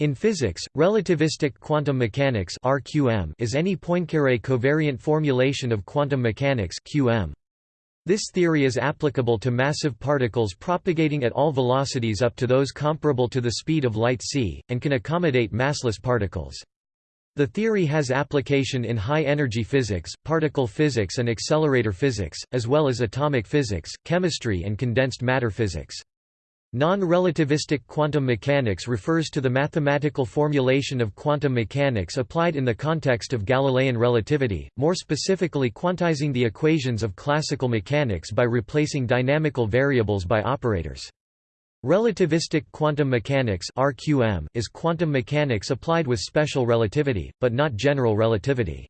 In physics, relativistic quantum mechanics (RQM) is any Poincaré covariant formulation of quantum mechanics (QM). This theory is applicable to massive particles propagating at all velocities up to those comparable to the speed of light c, and can accommodate massless particles. The theory has application in high-energy physics, particle physics and accelerator physics, as well as atomic physics, chemistry and condensed matter physics. Non-relativistic quantum mechanics refers to the mathematical formulation of quantum mechanics applied in the context of Galilean relativity, more specifically quantizing the equations of classical mechanics by replacing dynamical variables by operators. Relativistic quantum mechanics is quantum mechanics applied with special relativity, but not general relativity.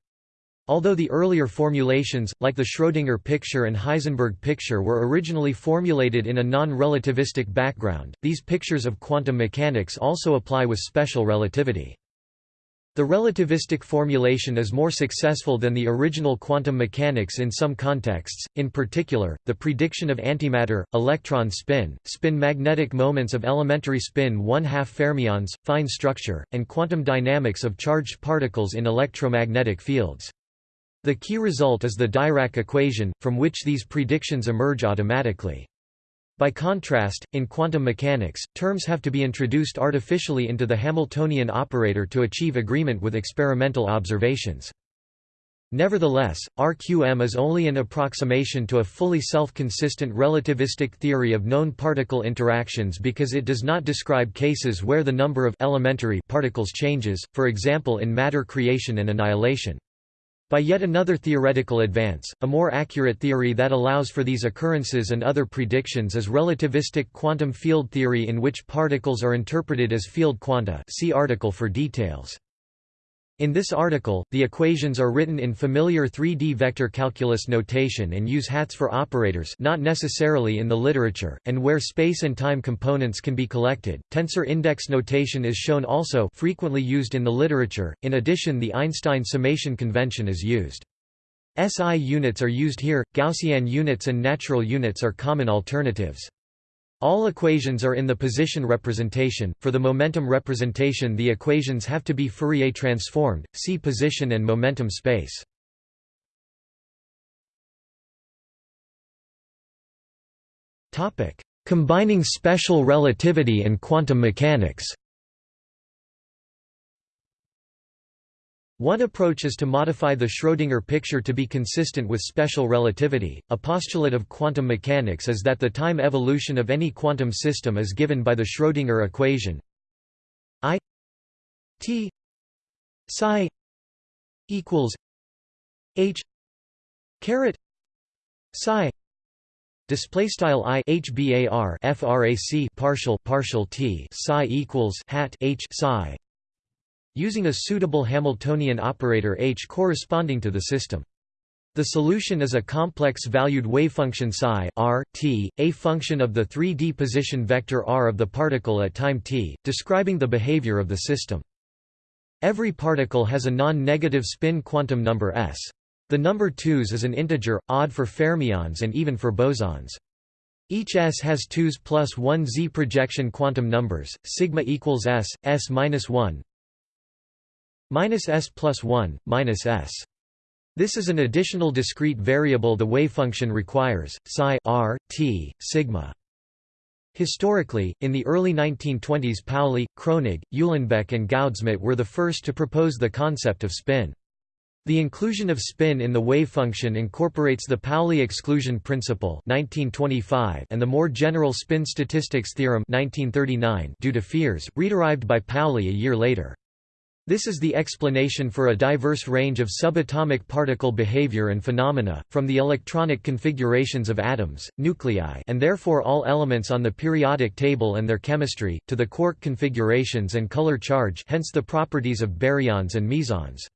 Although the earlier formulations, like the Schrödinger picture and Heisenberg picture were originally formulated in a non-relativistic background, these pictures of quantum mechanics also apply with special relativity. The relativistic formulation is more successful than the original quantum mechanics in some contexts, in particular, the prediction of antimatter, electron spin, spin magnetic moments of elementary spin 1 2 fermions, fine structure, and quantum dynamics of charged particles in electromagnetic fields. The key result is the Dirac equation, from which these predictions emerge automatically. By contrast, in quantum mechanics, terms have to be introduced artificially into the Hamiltonian operator to achieve agreement with experimental observations. Nevertheless, RQM is only an approximation to a fully self-consistent relativistic theory of known particle interactions because it does not describe cases where the number of elementary particles changes, for example in matter creation and annihilation. By yet another theoretical advance, a more accurate theory that allows for these occurrences and other predictions is relativistic quantum field theory in which particles are interpreted as field quanta see article for details. In this article, the equations are written in familiar 3D vector calculus notation and use hats for operators not necessarily in the literature, and where space and time components can be collected. Tensor index notation is shown also frequently used in the literature, in addition the Einstein summation convention is used. SI units are used here, Gaussian units and natural units are common alternatives. All equations are in the position representation. For the momentum representation, the equations have to be Fourier transformed. See position and momentum space. Topic: Combining special relativity and quantum mechanics. One approach is to modify the Schrödinger picture to be consistent with special relativity. A postulate of quantum mechanics is that the time evolution of any quantum system is given by the Schrödinger equation I t psi equals h caret psi display style i hbar frac partial partial t psi equals hat h psi using a suitable Hamiltonian operator H corresponding to the system. The solution is a complex-valued wavefunction psi r, t, a function of the 3D position vector r of the particle at time t, describing the behavior of the system. Every particle has a non-negative spin quantum number s. The number 2s is an integer, odd for fermions and even for bosons. Each s has 2s plus 1 z projection quantum numbers, sigma equals s, s minus 1, minus s plus 1, minus s. This is an additional discrete variable the wavefunction requires, psi r, t, sigma. Historically, in the early 1920s Pauli, Kronig, Uhlenbeck and Goudsmit were the first to propose the concept of spin. The inclusion of spin in the wavefunction incorporates the Pauli exclusion principle 1925 and the more general spin statistics theorem 1939 due to Fierz, rederived by Pauli a year later. This is the explanation for a diverse range of subatomic particle behavior and phenomena, from the electronic configurations of atoms, nuclei and therefore all elements on the periodic table and their chemistry, to the quark configurations and color charge hence the properties of baryons and mesons.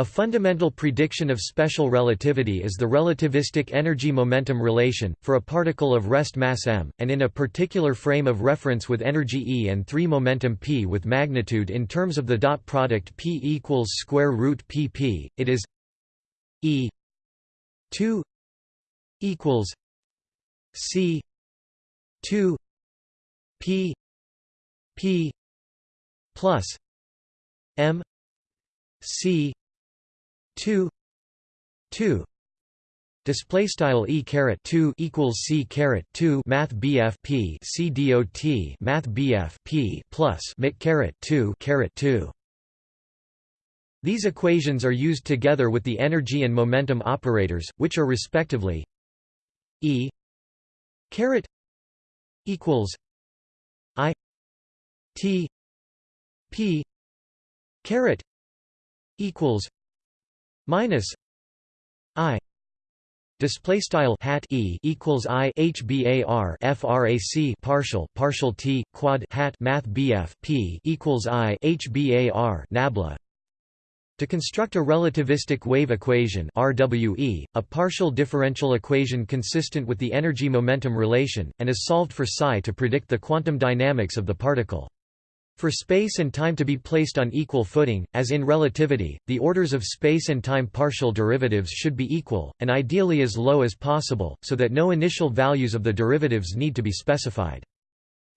A fundamental prediction of special relativity is the relativistic energy-momentum relation, for a particle of rest mass m, and in a particular frame of reference with energy e and 3 momentum p with magnitude in terms of the dot product p equals square root pp, it is e 2 equals c 2 p p plus m c 2 2 Display style e caret two equals c caret two math bf p c dot math bf p plus mit caret two caret two. These equations are used together with the energy and momentum operators, which are respectively e caret equals i t p caret equals minus i display style hat e equals i hbar frac partial partial t quad hat math bf p equals i hbar nabla to construct a relativistic wave equation RWE, a partial differential equation consistent with the energy-momentum relation, and is solved for psi to predict the quantum dynamics of the particle. For space and time to be placed on equal footing, as in relativity, the orders of space and time partial derivatives should be equal, and ideally as low as possible, so that no initial values of the derivatives need to be specified.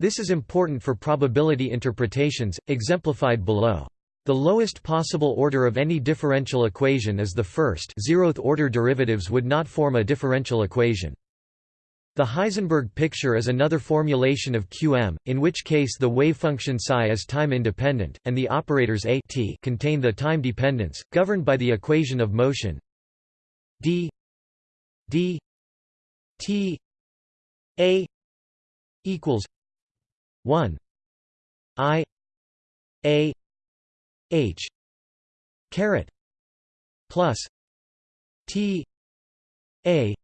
This is important for probability interpretations, exemplified below. The lowest possible order of any differential equation is the first zeroth order derivatives would not form a differential equation. The Heisenberg picture is another formulation of Qm, in which case the wave function psi is time-independent, and the operators a t contain the time dependence, governed by the equation of motion d d t a equals 1 i a H caret plus T A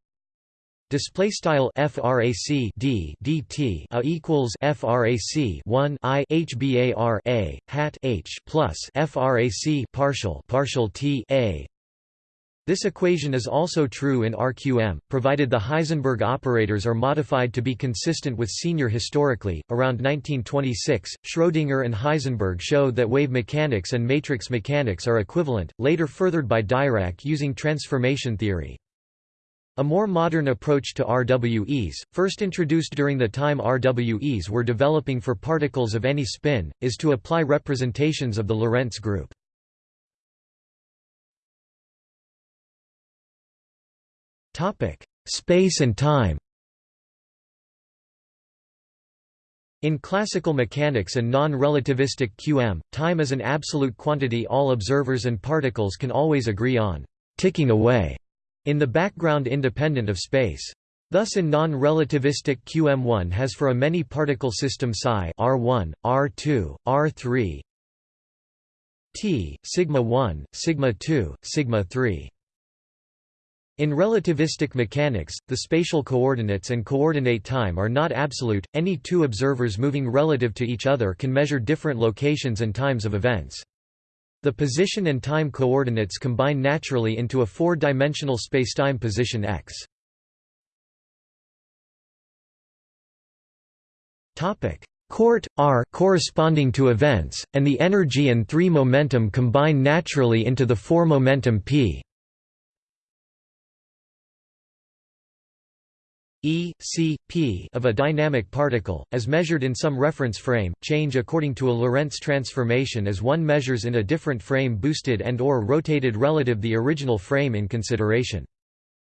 display style frac d dt a equals frac 1 i hbar a hat h plus frac partial partial t a this equation is also true in RQM, provided the Heisenberg operators are modified to be consistent with senior historically. Around 1926, Schrödinger and Heisenberg showed that wave mechanics and matrix mechanics are equivalent, later furthered by Dirac using transformation theory. A more modern approach to RWEs, first introduced during the time RWEs were developing for particles of any spin, is to apply representations of the Lorentz group. Space and time In classical mechanics and non-relativistic QM, time is an absolute quantity all observers and particles can always agree on, ticking away, in the background independent of space. Thus in non-relativistic QM1 has for a many-particle system psi R1, R2, R3 T, sigma 1, sigma 2, sigma 3. In relativistic mechanics, the spatial coordinates and coordinate time are not absolute, any two observers moving relative to each other can measure different locations and times of events. The position and time coordinates combine naturally into a four-dimensional spacetime position x. Court r corresponding to events, and the energy and three momentum combine naturally into the four momentum p. E, c, p of a dynamic particle, as measured in some reference frame, change according to a Lorentz transformation as one measures in a different frame boosted and or rotated relative the original frame in consideration.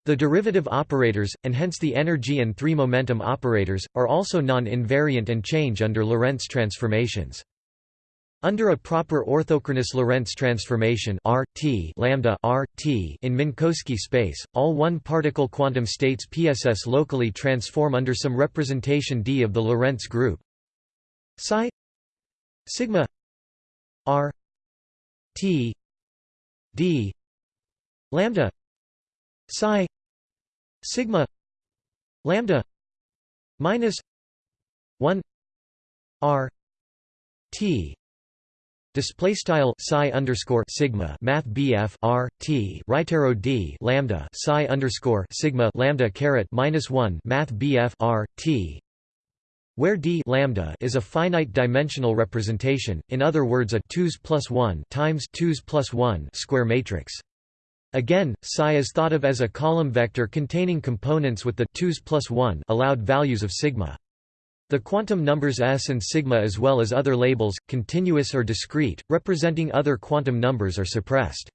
The derivative operators, and hence the energy and three momentum operators, are also non-invariant and change under Lorentz transformations. Under a proper orthochronous Lorentz transformation R, T, lambda R, T in Minkowski space, all one-particle quantum states PSS locally transform under some representation D of the Lorentz group. Psi sigma R T D lambda psi sigma lambda minus 1 R T Display style psi underscore sigma math BF R T right arrow D lambda psi underscore sigma lambda caret minus one math BF R T where d lambda is a finite dimensional representation, in other words a 2s plus 1 times 2s plus 1 square matrix. Again, psi is thought of as a column vector containing components with the 2s plus 1 allowed values of sigma. The quantum numbers s and sigma as well as other labels, continuous or discrete, representing other quantum numbers are suppressed.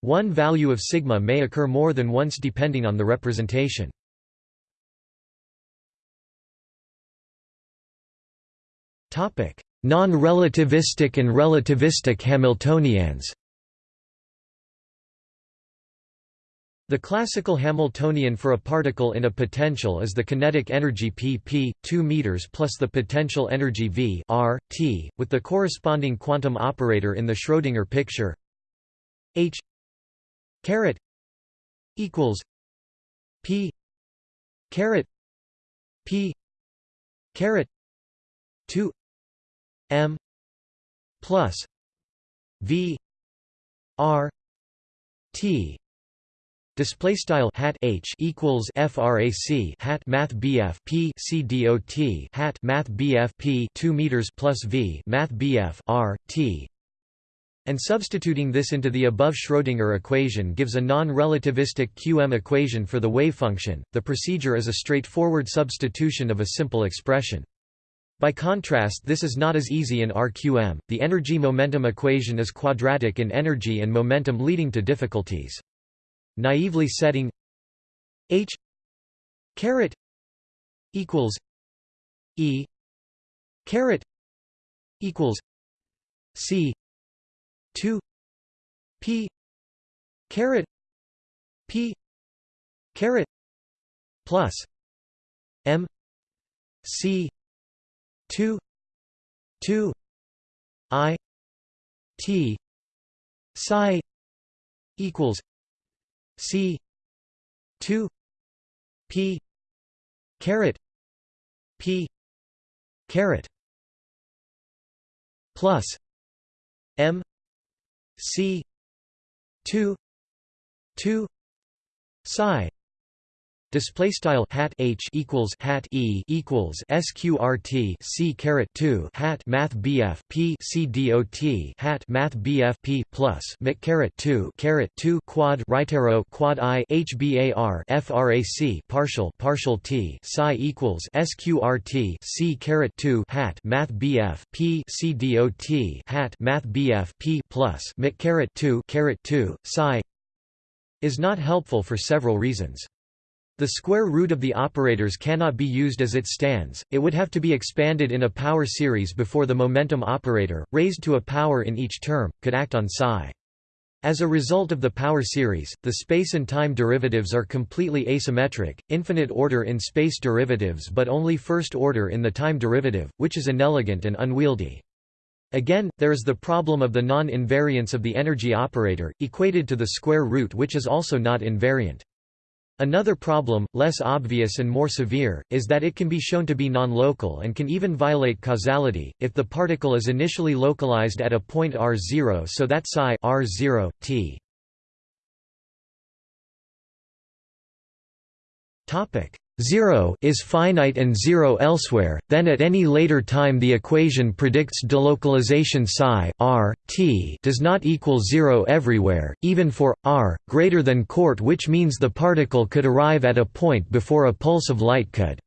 One value of sigma may occur more than once depending on the representation. Non-relativistic and relativistic Hamiltonians The classical Hamiltonian for a particle in a potential is the kinetic energy pp 2 meters plus the potential energy v r t, with the corresponding quantum operator in the Schrödinger picture. H caret equals p caret p caret 2 m plus v r t Display style hat h equals frac hat math bf p c dot hat math bf p two meters plus v math bf r t, and substituting this into the above Schrödinger equation gives a non-relativistic QM equation for the wave function. The procedure is a straightforward substitution of a simple expression. By contrast this is not as easy in RQM. The energy-momentum equation is quadratic in energy and momentum leading to difficulties naively setting h caret equals e caret equals c 2 p caret p caret plus m c 2 2 i t psi equals C two P caret P caret plus M C two two psi Display style hat h equals hat e equals sqrt c caret two hat math bf p c dot hat math bf p plus mic caret two caret two quad right arrow quad i hbar frac partial partial t psi equals sqrt c caret two hat math bf p c dot hat math bf p plus mic caret two caret two psi is not helpful for several reasons. The square root of the operators cannot be used as it stands, it would have to be expanded in a power series before the momentum operator, raised to a power in each term, could act on psi. As a result of the power series, the space and time derivatives are completely asymmetric, infinite order in space derivatives but only first order in the time derivative, which is inelegant and unwieldy. Again, there is the problem of the non-invariance of the energy operator, equated to the square root which is also not invariant. Another problem, less obvious and more severe, is that it can be shown to be non-local and can even violate causality, if the particle is initially localized at a point r0 so that psi r0, t 0 is finite and 0 elsewhere, then at any later time the equation predicts delocalization psi r, t does not equal 0 everywhere, even for, r, greater than court which means the particle could arrive at a point before a pulse of light could.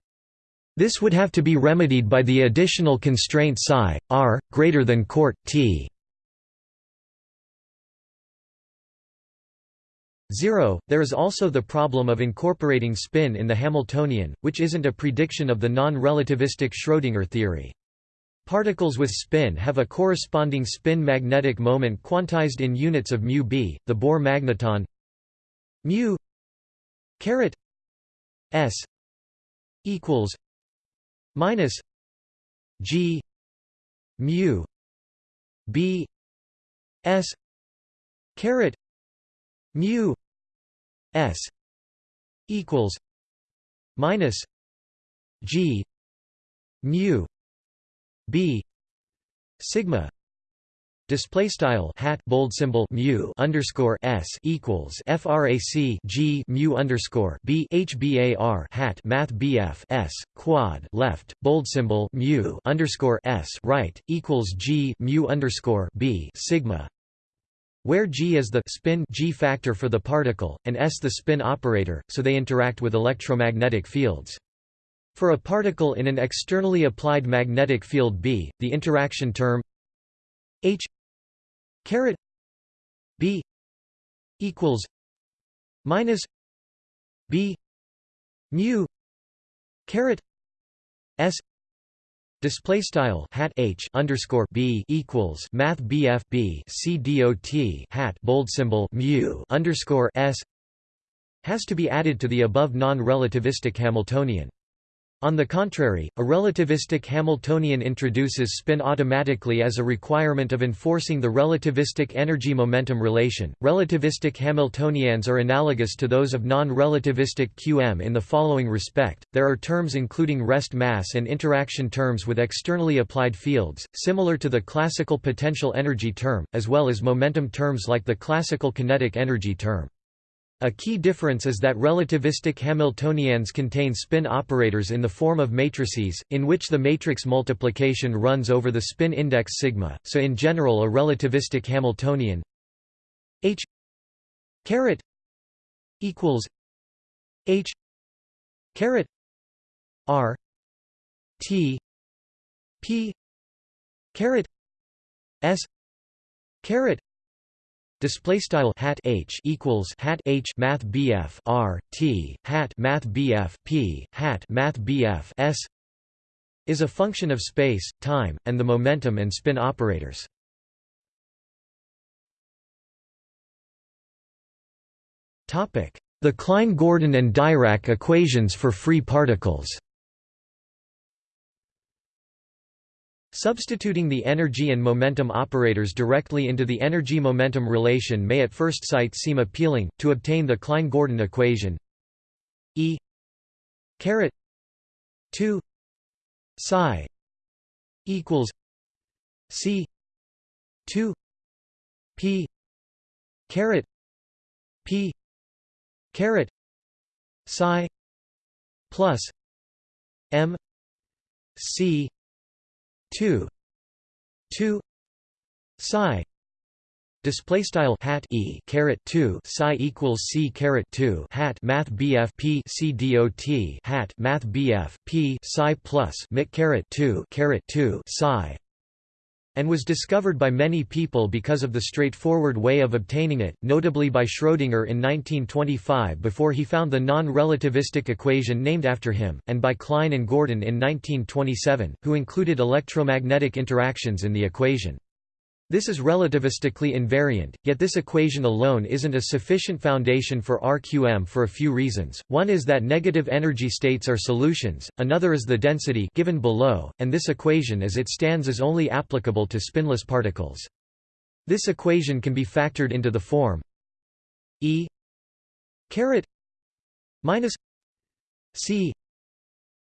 This would have to be remedied by the additional constraint psi, r, greater than court, t. 0. There is also the problem of incorporating spin in the Hamiltonian, which isn't a prediction of the non-relativistic Schrödinger theory. Particles with spin have a corresponding spin magnetic moment quantized in units of mu b, the Bohr magneton mu caret s equals minus g mu b s caret mu s equals minus g mu b sigma Display style hat bold symbol mu underscore s equals frac g mu underscore b hbar hat math bf s quad left bold symbol mu underscore s right equals g mu underscore b sigma where g is the spin g factor for the particle, and s the spin operator, so they interact with electromagnetic fields. For a particle in an externally applied magnetic field B, the interaction term H caret B equals minus B mu caret S Display style hat H underscore B equals Math BF B C dot hat bold symbol mu underscore S has to be added to the above non-relativistic Hamiltonian. On the contrary, a relativistic Hamiltonian introduces spin automatically as a requirement of enforcing the relativistic energy-momentum relation. Relativistic Hamiltonians are analogous to those of non-relativistic QM in the following respect: there are terms including rest mass and interaction terms with externally applied fields, similar to the classical potential energy term, as well as momentum terms like the classical kinetic energy term. A key difference is that relativistic Hamiltonians contain spin operators in the form of matrices, in which the matrix multiplication runs over the spin index sigma, so in general a relativistic Hamiltonian H caret equals H caret R T P caret S caret Display style hat h equals hat h math bf r t hat math bf p hat math bf s is a function of space, time, and the momentum and spin operators. Topic: The Klein-Gordon and Dirac equations for free particles. Substituting the energy and momentum operators directly into the energy-momentum relation may at first sight seem appealing, to obtain the Klein-Gordon equation. E caret 2 psi equals C 2 P caret P caret psi plus M C 2 2 psi display style hat e caret 2 psi equals c caret 2 hat math bf p c dot hat math bf p psi plus mic caret 2 caret 2 psi and was discovered by many people because of the straightforward way of obtaining it, notably by Schrödinger in 1925 before he found the non-relativistic equation named after him, and by Klein and Gordon in 1927, who included electromagnetic interactions in the equation. This is relativistically invariant, yet this equation alone isn't a sufficient foundation for RQM for a few reasons. One is that negative energy states are solutions, another is the density given below, and this equation as it stands is only applicable to spinless particles. This equation can be factored into the form E caret minus C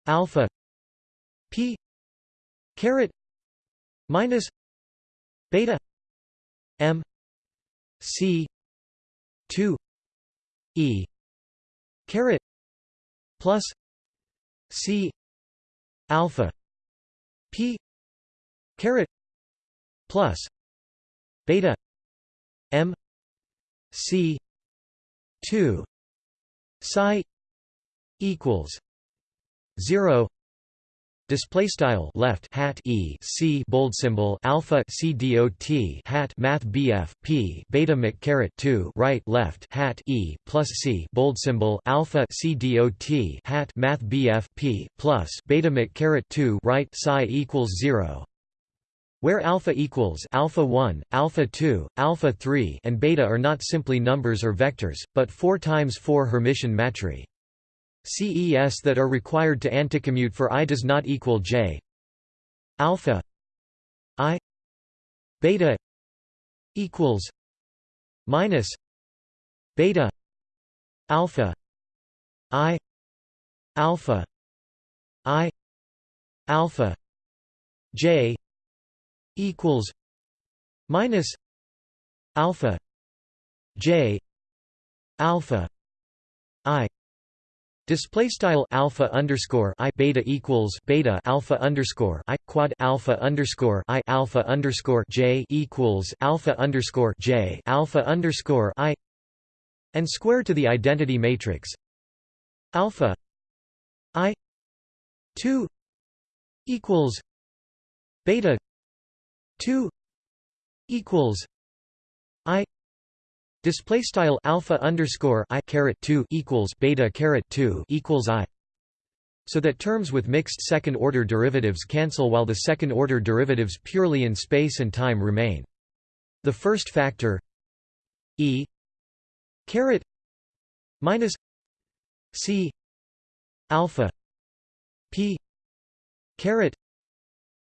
alpha P caret minus beta m c 2 e caret plus c alpha p caret plus beta m c 2 psi equals 0 Display style left hat e c bold symbol alpha c dot hat math bf p beta mic caret 2 right left hat e plus c bold symbol alpha c dot hat math bf p plus beta mic caret 2 right psi equals 0 where alpha equals alpha 1, alpha 2, alpha 3 and beta are not simply numbers or vectors, but 4 times 4 Hermitian matrices. CES that are required to anticommute for i does not equal j. Alpha i beta equals minus beta alpha i alpha i alpha j equals minus alpha j alpha i Display style alpha underscore i beta equals beta alpha underscore i quad alpha underscore i alpha underscore j equals alpha underscore j alpha underscore i and square to the identity matrix. Alpha i 2 equals beta 2 equals display style alpha underscore i caret 2 equals beta caret 2 equals i so that terms with mixed second-order derivatives cancel while the second-order derivatives purely in space and time remain. The first factor e caret minus c alpha p caret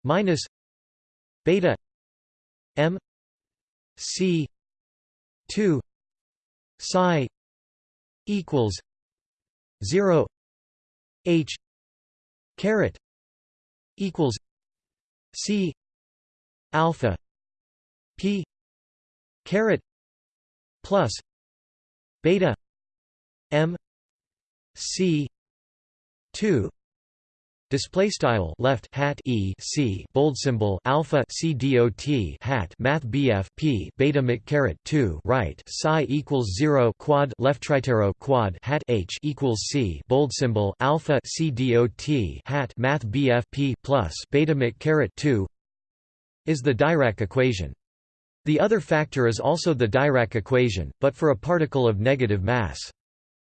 minus beta m c 2 psi equals 0 h caret equals c alpha p caret plus beta m c 2 Display style left hat e c bold symbol alpha c dot hat math bf p beta mc caret 2 right psi equals 0 quad left tritero quad hat h equals c bold symbol alpha c dot hat math bf p plus beta mc caret 2 is the Dirac equation. The other factor is also the Dirac equation, but for a particle of negative mass.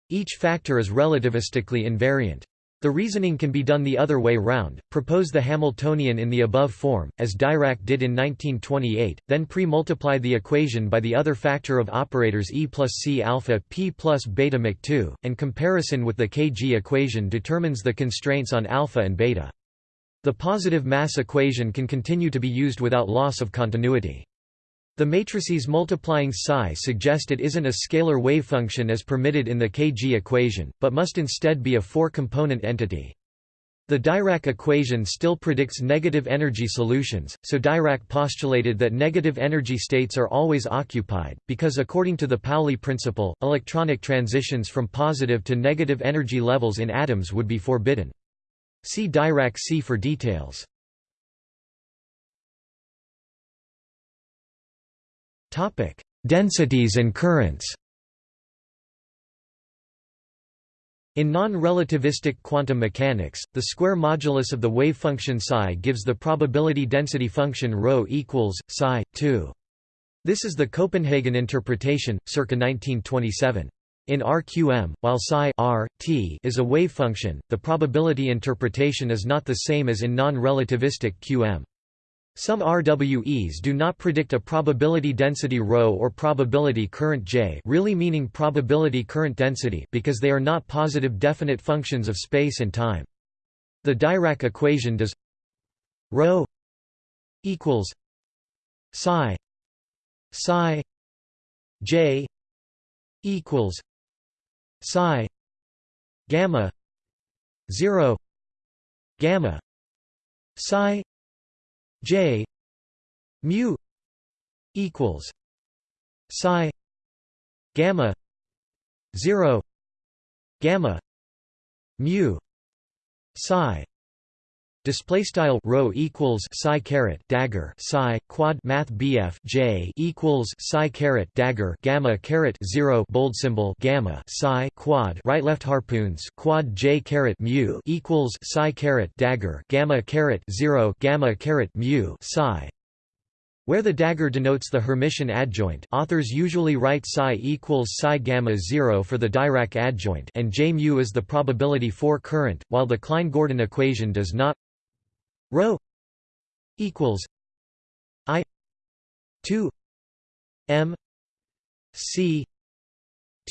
Each factor is relativistically invariant. The reasoning can be done the other way round, propose the Hamiltonian in the above form, as Dirac did in 1928, then pre-multiply the equation by the other factor of operators E plus C alpha p plus beta mc 2, and comparison with the Kg equation determines the constraints on alpha and beta. The positive mass equation can continue to be used without loss of continuity. The matrices multiplying psi suggest it isn't a scalar wave function as permitted in the Kg equation, but must instead be a four-component entity. The Dirac equation still predicts negative energy solutions, so Dirac postulated that negative energy states are always occupied, because according to the Pauli principle, electronic transitions from positive to negative energy levels in atoms would be forbidden. See Dirac sea for details. Topic: Densities and currents. In non-relativistic quantum mechanics, the square modulus of the wave function psi gives the probability density function ρ equals psi 2. This is the Copenhagen interpretation, circa 1927. In RQM, while psi r, t is a wave function, the probability interpretation is not the same as in non-relativistic QM. Some RWEs do not predict a probability density ρ or probability current J really meaning probability current density because they are not positive definite functions of space and time. The Dirac equation does ρ equals psi psi j equals psi gamma 0 gamma psi J mu equals psi gamma 0 gamma mu psi Display style rho equals psi caret dagger psi quad math bf j equals psi caret dagger gamma caret zero bold symbol gamma psi quad right left harpoons quad j caret mu equals psi caret dagger gamma caret zero gamma caret mu psi. Where the dagger denotes the Hermitian adjoint authors usually write psi equals psi gamma 0 for the Dirac adjoint and J mu is the probability for current, while the Klein-Gordon equation does not rho equals i 2 m c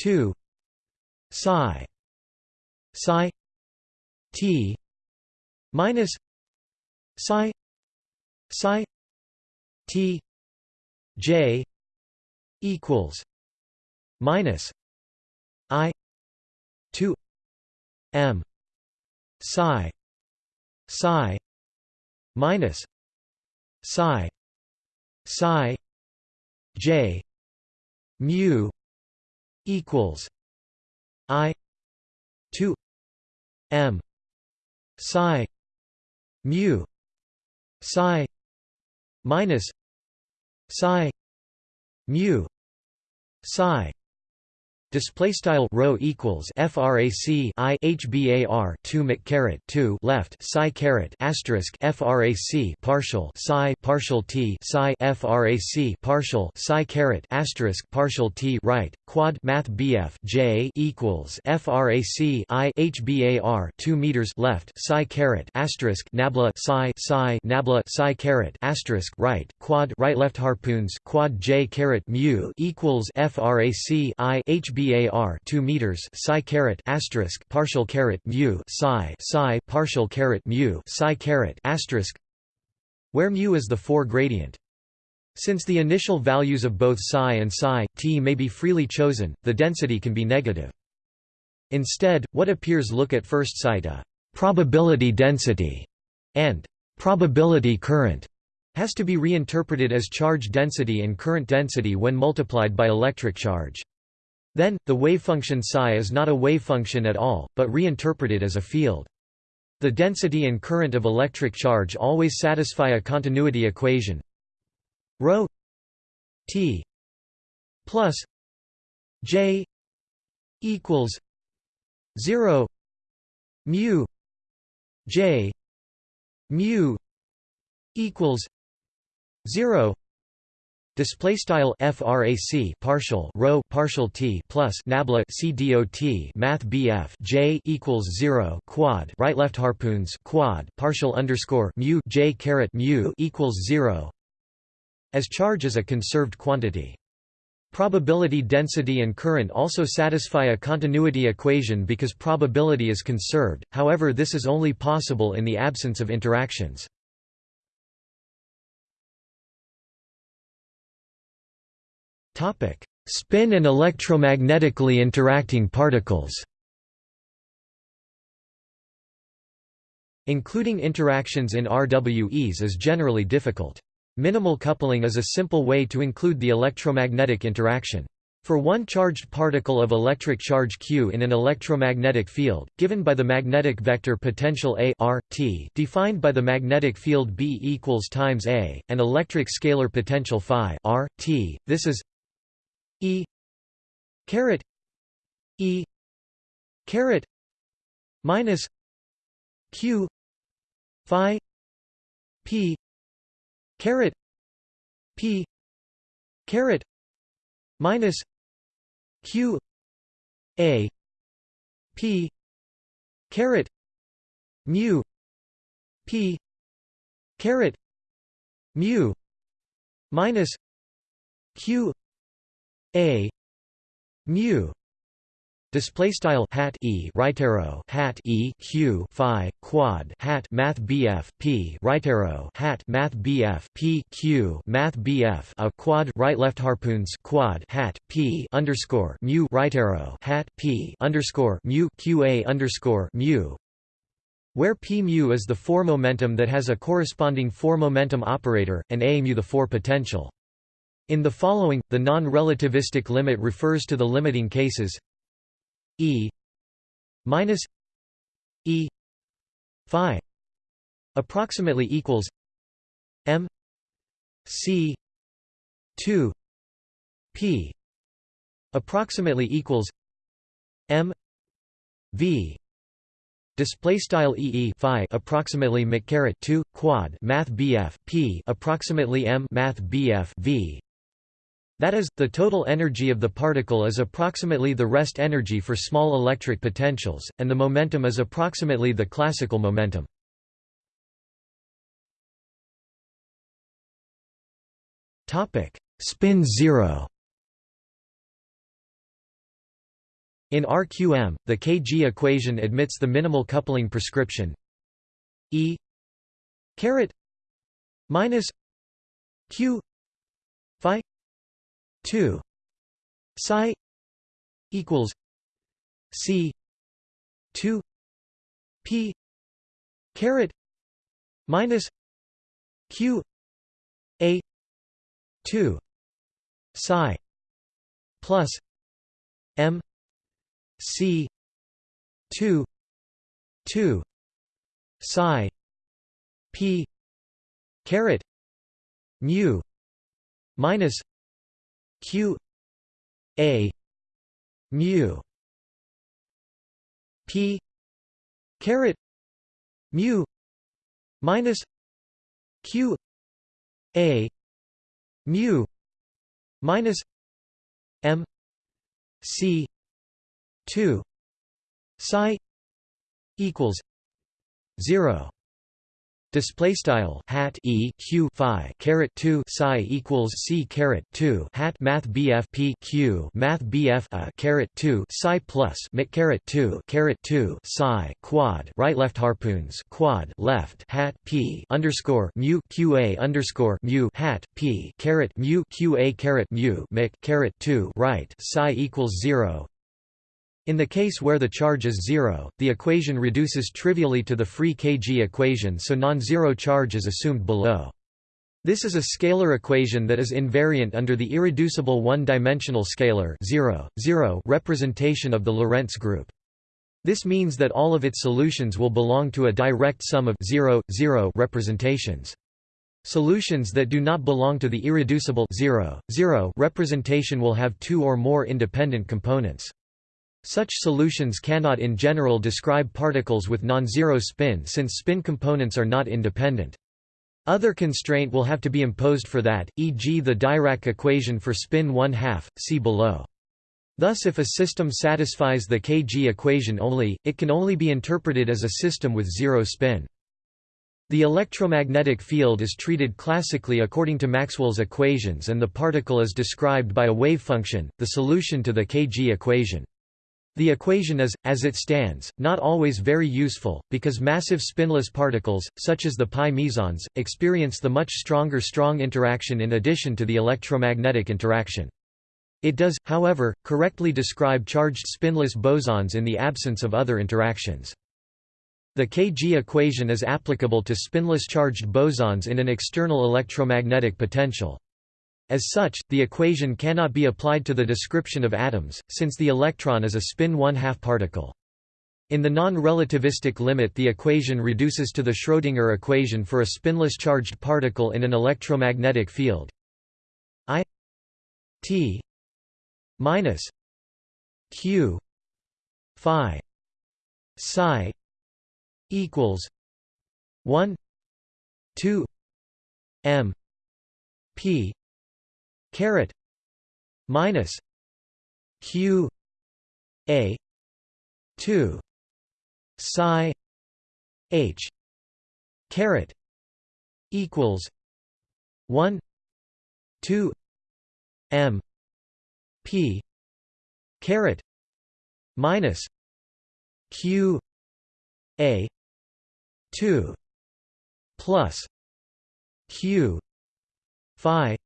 2 psi psi t minus psi psi t j equals minus i 2 m psi psi minus psi psi j mu equals i 2 m psi mu psi minus psi mu psi Display style row equals frac i hbar 2 mc caret 2 left psi caret asterisk frac partial psi partial t psi frac partial psi caret asterisk partial t right quad math bf j equals frac i hbar 2 meters left psi caret asterisk nabla psi psi nabla psi caret asterisk right quad right left harpoons quad j caret mu equals frac i hbar bar 2 meters psi caret asterisk partial caret mu psi psi partial caret mu psi caret asterisk where mu is the 4 gradient since the initial values of both psi and psi t may be freely chosen the density can be negative instead what appears look at first sight a probability density and probability current has to be reinterpreted as charge density and current density when multiplied by electric charge. Then, the wavefunction psi is not a wavefunction at all, but reinterpreted as a field. The density and current of electric charge always satisfy a continuity equation rho t plus j equals 0 mu j mu equals 0 Display style frac partial rho partial t plus nabla c dot math bf j equals zero quad right left harpoons quad partial underscore mu j caret mu equals zero. As charge is a conserved quantity. Probability density and current also satisfy a continuity equation because probability is conserved, however this is only possible in the absence of interactions. Topic: Spin and electromagnetically interacting particles. Including interactions in RWEs is generally difficult. Minimal coupling is a simple way to include the electromagnetic interaction. For one charged particle of electric charge q in an electromagnetic field, given by the magnetic vector potential A r, t defined by the magnetic field B equals times A, and electric scalar potential phi r, t, this is E. Caret. E. Caret. Minus Q. Phi. P. Caret. P. Caret. Minus Q. A. P. Caret. Mu. P. Caret. Mu. Minus Q a. Mu. Display style hat e right arrow hat e q phi quad hat math bf p right arrow hat math bf p q math bf a quad right left harpoons quad hat p underscore mu right arrow hat p underscore mu qa underscore mu. Where p mu is the 4 momentum that has a corresponding 4 momentum operator and a mu the 4 potential in the following, the non-relativistic limit refers to the limiting cases. E minus E phi approximately equals M C two P approximately equals M V display style ee phi approximately mccaret 2 quad math bf p approximately m math bf v that is, the total energy of the particle is approximately the rest energy for small electric potentials, and the momentum is approximately the classical momentum. Spin zero. In RQM, the Kg equation admits the minimal coupling prescription. E. caret minus q 2 psi equals c 2 p caret minus q a 2 psi plus m c 2 2 psi p caret mu minus q a mu p caret mu minus q a mu minus m c 2 psi equals 0 Display style hat e q phi caret two psi equals c caret two hat math bf p q math bf a caret two psi plus mic caret two caret two psi quad right left harpoons quad left hat p underscore mu qa underscore mu hat p caret mu qa caret mu mic caret two right psi equals zero in the case where the charge is zero, the equation reduces trivially to the free kg equation so non-zero charge is assumed below. This is a scalar equation that is invariant under the irreducible one-dimensional scalar 0, 0 representation of the Lorentz group. This means that all of its solutions will belong to a direct sum of 0, 0 representations. Solutions that do not belong to the irreducible 0, 0 representation will have two or more independent components. Such solutions cannot in general describe particles with non-zero spin since spin components are not independent. Other constraint will have to be imposed for that, e.g. the Dirac equation for spin 1 half, see below. Thus if a system satisfies the Kg equation only, it can only be interpreted as a system with zero spin. The electromagnetic field is treated classically according to Maxwell's equations and the particle is described by a wave function, the solution to the Kg equation. The equation is, as it stands, not always very useful, because massive spinless particles, such as the pi mesons, experience the much stronger strong interaction in addition to the electromagnetic interaction. It does, however, correctly describe charged spinless bosons in the absence of other interactions. The Kg equation is applicable to spinless charged bosons in an external electromagnetic potential. As such, the equation cannot be applied to the description of atoms, since the electron is a spin one-half particle. In the non-relativistic limit the equation reduces to the Schrödinger equation for a spinless charged particle in an electromagnetic field I t minus q phi psi equals 1 2 m p caret minus q a 2 psi h caret equals 1 2 m p caret minus q a 2 plus q phi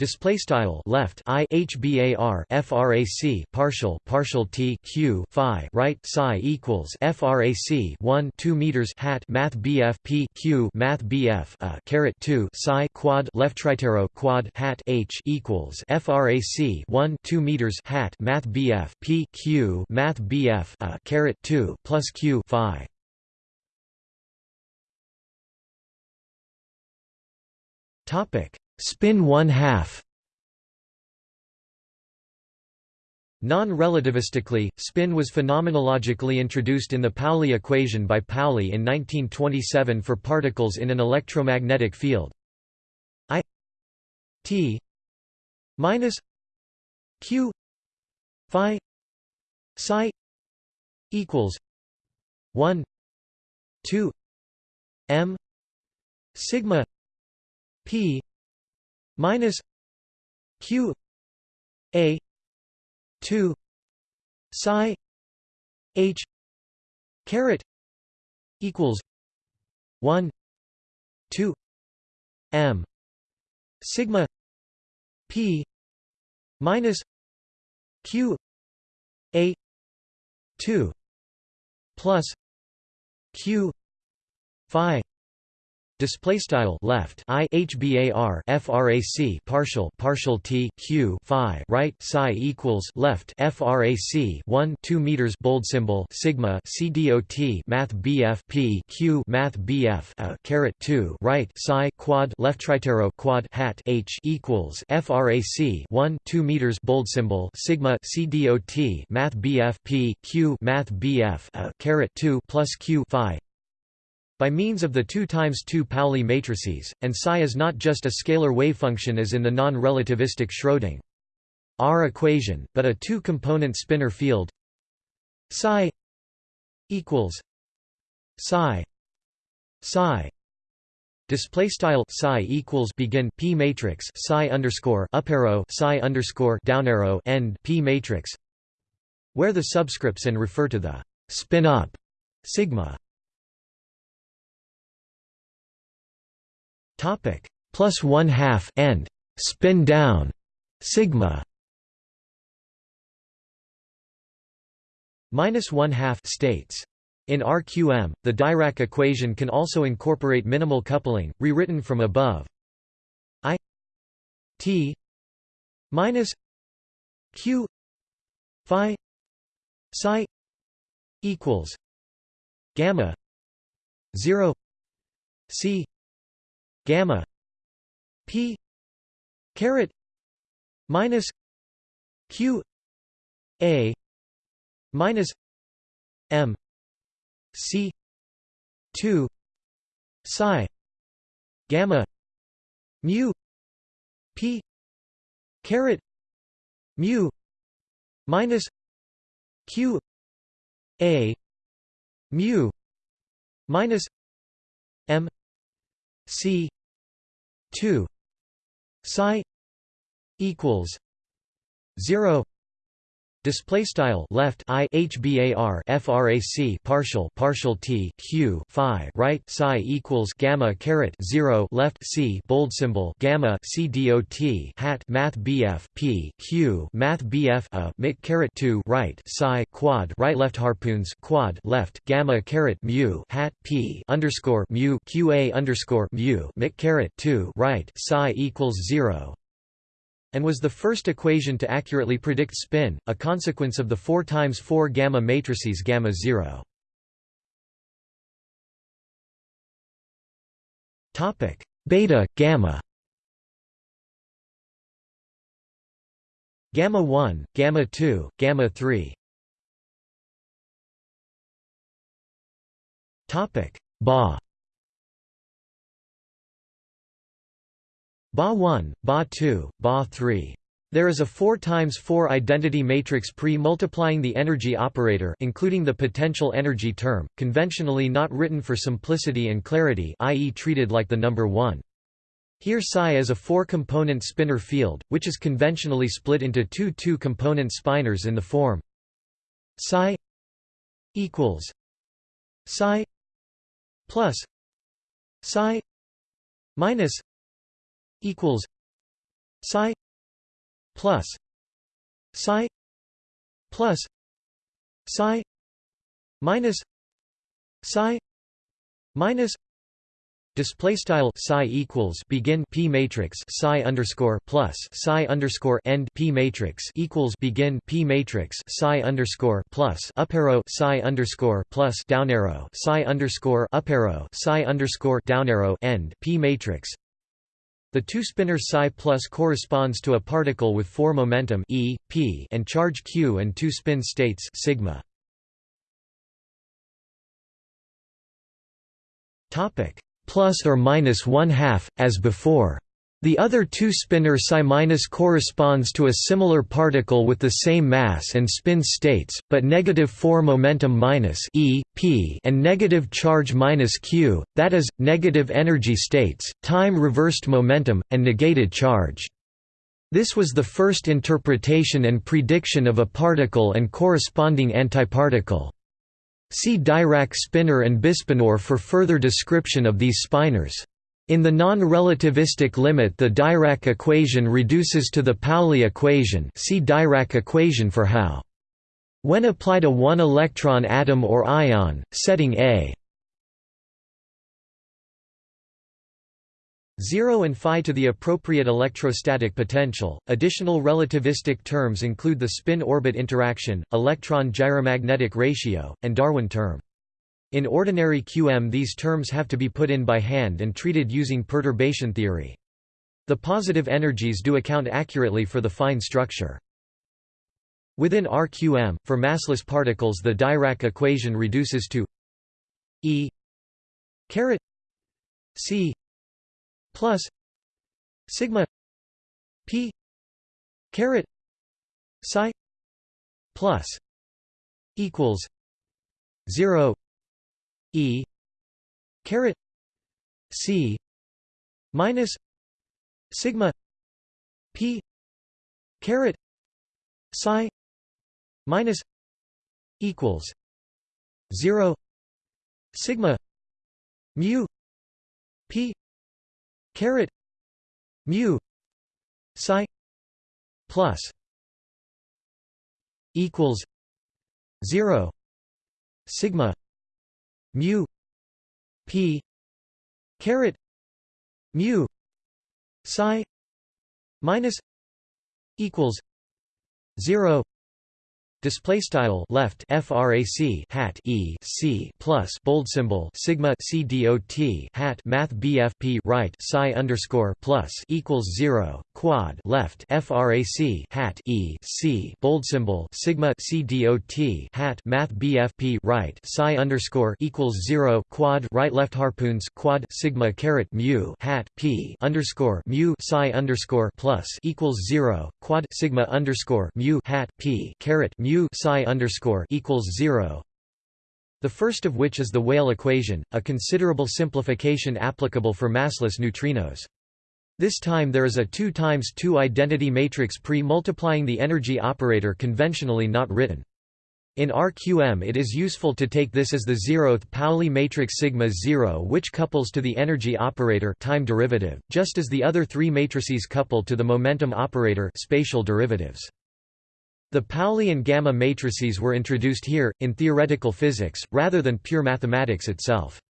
Display style left i frac partial partial t q phi right psi equals frac 1 2 meters hat math bf p q math bf a uh, caret 2 psi quad left tritero quad hat h equals frac 1 2 meters hat math bf p q math bf a uh, caret 2 plus q phi. Topic Spin one half Non-relativistically, spin was phenomenologically introduced in the Pauli equation by Pauli in 1927 for particles in an electromagnetic field. I t minus q phi psi equals 1 2 m sigma p minus q a 2 psi h caret equals 1 2 m sigma p minus q a 2 plus q phi Display style left i hbar frac partial partial t q phi right psi equals left frac 1 2 meters bold symbol sigma c dot math bf p q math bf a caret 2 right psi quad left tritero quad hat h equals frac 1 2 meters bold symbol sigma c dot math bf p q math bf a caret 2 plus q phi by means of the 2 times 2 Pauli matrices, and psi is not just a scalar wavefunction as in the non-relativistic Schrödinger R equation, but a two-component spinor field. Psi equals psi psi display style psi equals begin p matrix psi underscore up arrow psi underscore down arrow end p matrix where the subscripts and refer to the spin up sigma Topic plus one half and spin down sigma minus one half states. In RQM, the Dirac equation can also incorporate minimal coupling, rewritten from above. I t minus q phi psi equals gamma 0 c gamma p caret minus q a minus m c 2 psi gamma mu p caret mu minus q a mu minus c 2 psi equals 0 Display style left i hbar frac partial partial t q phi right psi equals gamma caret zero left c bold symbol gamma c dot hat math bf p q math bf a mic caret two right psi quad right left harpoons quad left gamma caret mu hat p underscore mu qa underscore mu mic caret two right psi equals zero and was the first equation to accurately predict spin, a consequence of the 4 times 4 gamma matrices gamma 0. Topic: Beta, gamma. Gamma 1, gamma 2, gamma 3. Topic: Ba. Ba1, Ba2, Ba3. There is a 4 times 4 identity matrix pre-multiplying the energy operator including the potential energy term, conventionally not written for simplicity and clarity i.e. treated like the number 1. Here psi is a four-component spinor field, which is conventionally split into two two-component spinors in the form psi equals psi plus psi minus equals psi plus psi plus psi minus psi minus Display style psi equals begin p matrix psi underscore plus psi underscore end p matrix equals begin p matrix psi underscore plus up arrow psi underscore plus down arrow psi underscore up arrow psi underscore down arrow end p matrix the two-spinor psi plus corresponds to a particle with four momentum e, p, and charge q and two spin states sigma. Topic plus or minus one half, as before. The other two-spinor psi- corresponds to a similar particle with the same mass and spin states, but negative 4 momentum minus e, p and negative charge minus q, that is, negative energy states, time-reversed momentum, and negated charge. This was the first interpretation and prediction of a particle and corresponding antiparticle. See Dirac spinor and bispinor for further description of these spinors. In the non-relativistic limit the Dirac equation reduces to the Pauli equation see Dirac equation for how. When applied a one-electron atom or ion, setting A 0 and phi to the appropriate electrostatic potential. Additional relativistic terms include the spin orbit interaction, electron gyromagnetic ratio, and Darwin term. In ordinary QM these terms have to be put in by hand and treated using perturbation theory. The positive energies do account accurately for the fine structure. Within RQM, for massless particles the Dirac equation reduces to E caret C plus sigma p caret psi plus equals 0 e caret c minus sigma p caret psi minus equals 0 sigma mu p caret mu psi plus equals 0 sigma mu p caret mu psi minus equals 0 Display style left frac hat e c plus bold symbol sigma c dot hat math bfp right psi underscore plus equals zero quad left frac hat e c bold symbol sigma c dot hat math bfp right psi underscore equals zero quad right left harpoons quad sigma caret mu hat p underscore mu psi underscore plus equals zero quad sigma underscore mu hat p caret mu psi underscore equals zero. The first of which is the Weyl equation, a considerable simplification applicable for massless neutrinos. This time there is a 2 times 2 identity matrix pre-multiplying the energy operator conventionally not written. In RQM it is useful to take this as the zeroth Pauli matrix sigma 0 which couples to the energy operator time derivative, just as the other three matrices couple to the momentum operator spatial derivatives. The Pauli and gamma matrices were introduced here, in theoretical physics, rather than pure mathematics itself.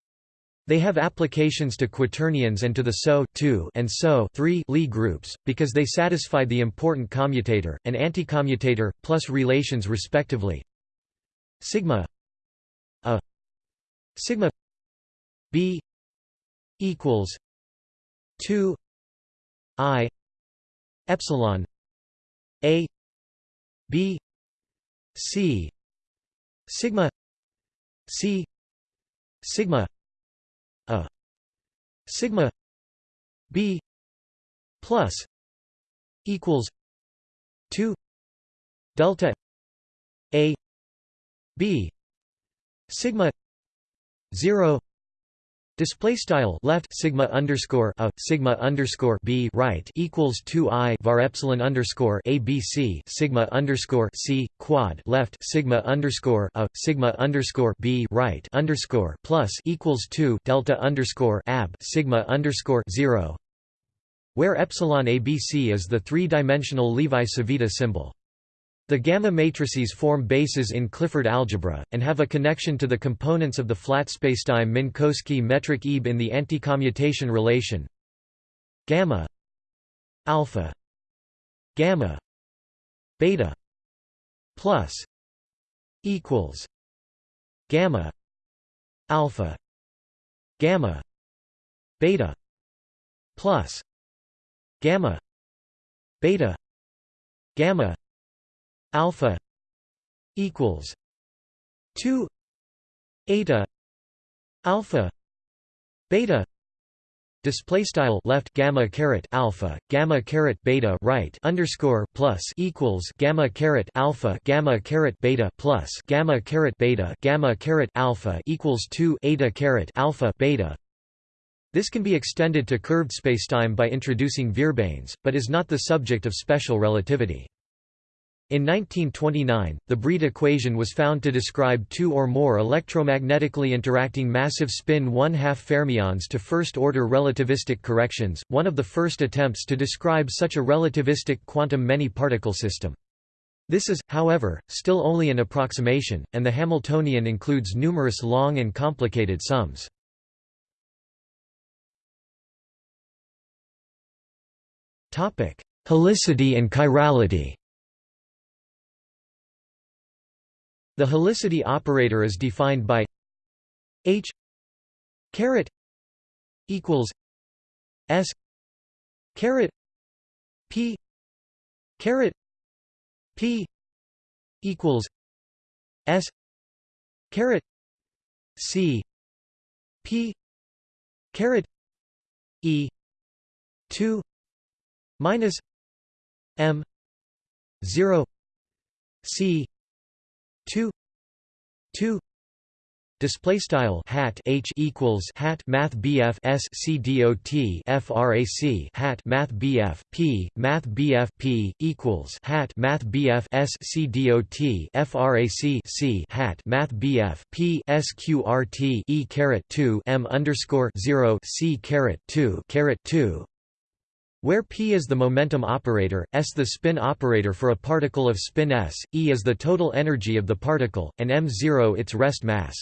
They have applications to quaternions and to the SO 2 and SO 3 Lie groups, because they satisfy the important commutator, and anticommutator, plus relations respectively. Sigma a. Sigma b equals 2 i epsilon a B C. Sigma C. Sigma a sigma B plus equals 2 delta A B sigma 0 Display style left sigma underscore a sigma underscore b right equals two i var epsilon underscore abc sigma underscore c quad left sigma underscore a sigma underscore b right underscore plus equals two delta underscore ab sigma underscore zero, where epsilon abc is the three-dimensional Levi-Civita symbol. The gamma matrices form bases in Clifford algebra, and have a connection to the components of the flat spacetime Minkowski metric Ebe in the anticommutation relation gamma alpha gamma beta plus equals gamma alpha gamma beta plus gamma beta gamma alpha equals 2 eta alpha beta display style left gamma caret alpha gamma caret beta right underscore plus equals gamma caret alpha gamma caret beta plus gamma caret beta gamma caret alpha equals 2 eta caret alpha beta this can be extended to curved spacetime by introducing Vierbeins, but is not the subject of special relativity. In 1929, the Breit equation was found to describe two or more electromagnetically interacting massive spin one-half fermions to first-order relativistic corrections, one of the first attempts to describe such a relativistic quantum many-particle system. This is, however, still only an approximation, and the Hamiltonian includes numerous long and complicated sums. Helicity and chirality. The helicity operator is defined by h caret equals s caret p caret p equals s caret c p caret e 2 minus m 0 c 2 2 Display style hat H equals hat Math BF S C FRAC hat Math BF P Math BF P equals hat Math BF S C FRAC C hat Math BF P SQRT E caret two M underscore zero C caret two caret two where p is the momentum operator, s the spin operator for a particle of spin s, e is the total energy of the particle, and m0 its rest mass.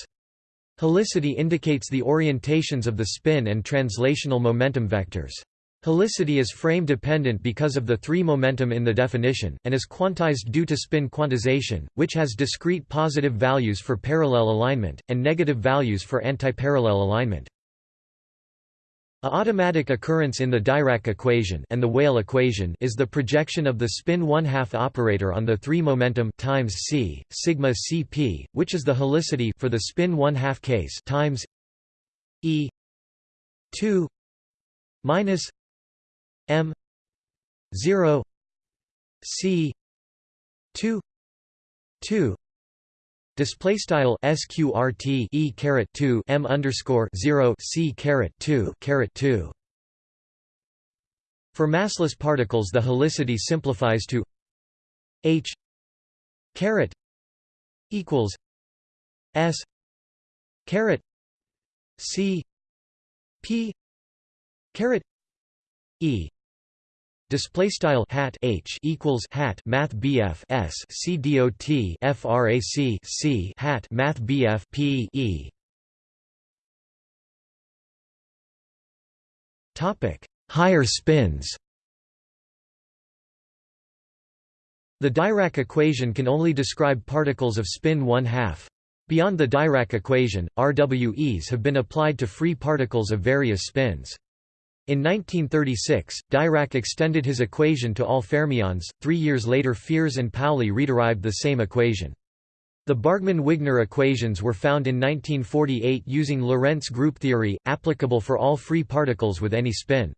Helicity indicates the orientations of the spin and translational momentum vectors. Helicity is frame-dependent because of the three momentum in the definition, and is quantized due to spin quantization, which has discrete positive values for parallel alignment, and negative values for antiparallel alignment. A automatic occurrence in the Dirac equation and the Weyl equation is the projection of the spin one-half operator on the three momentum times c sigma cp, which is the helicity for the spin one-half case times e 2 minus m 0 c 2 2 Display style sqrt e caret two m underscore zero c caret two caret two. For massless particles, the helicity simplifies to h caret equals s caret c p caret e Display style hat h equals hat math bf s c dot frac c hat math bf p e. Topic: Higher spins. The Dirac equation can only describe particles of spin one half. Beyond the Dirac equation, RWEs have been applied to free particles of various spins. In 1936, Dirac extended his equation to all fermions. Three years later, Fierz and Pauli rederived the same equation. The Bargmann-Wigner equations were found in 1948 using Lorentz group theory, applicable for all free particles with any spin.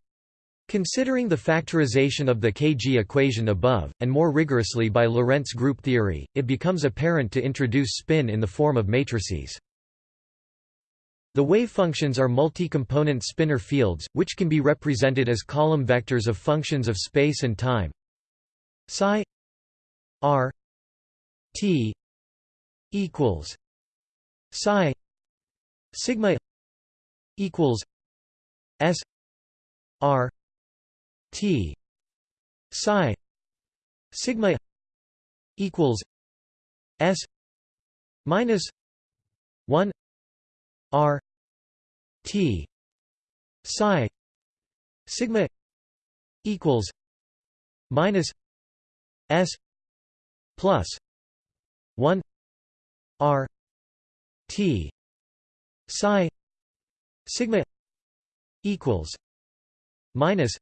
Considering the factorization of the Kg equation above, and more rigorously by Lorentz group theory, it becomes apparent to introduce spin in the form of matrices. The wave functions are multi-component spinor fields, which can be represented as column vectors of functions of space and time. Psi r t equals psi sigma equals s r t psi sigma equals s minus 1 R T psi sigma equals minus S plus one R T psi sigma equals minus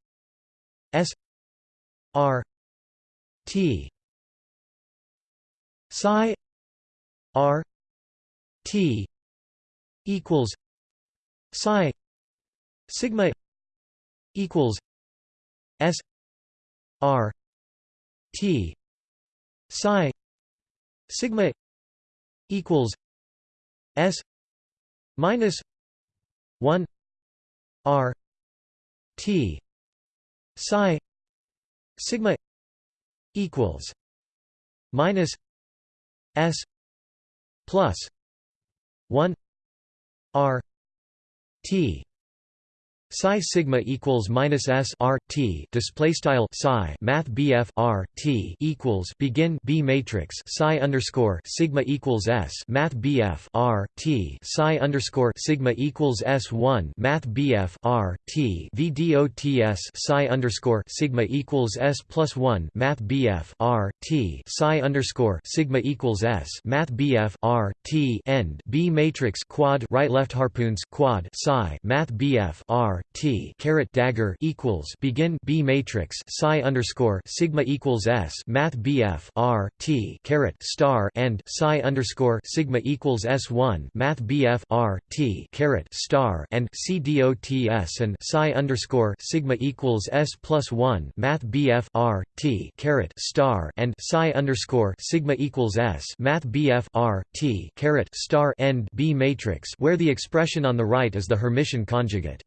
S R T psi R T equals psi sigma equals s r t psi sigma equals s minus 1 r t psi sigma equals minus s plus 1 R T psi sigma equals minus s r t display style psi math bf r t equals begin b matrix psi underscore sigma equals s math bf r t psi underscore sigma equals s one math bf r t vdots psi underscore sigma equals s plus one math bf r t psi underscore sigma equals s math bf r t end b matrix quad right left harpoons quad psi math bf r T caret dagger equals begin B matrix psi underscore sigma equals S Math BF R T caret star and psi underscore sigma equals S one Math BF R T caret star and C DOTS and psi underscore sigma equals S plus one Math BF R T caret star and psi underscore sigma equals S Math BF R T caret star end B matrix where the expression on the right is the Hermitian conjugate.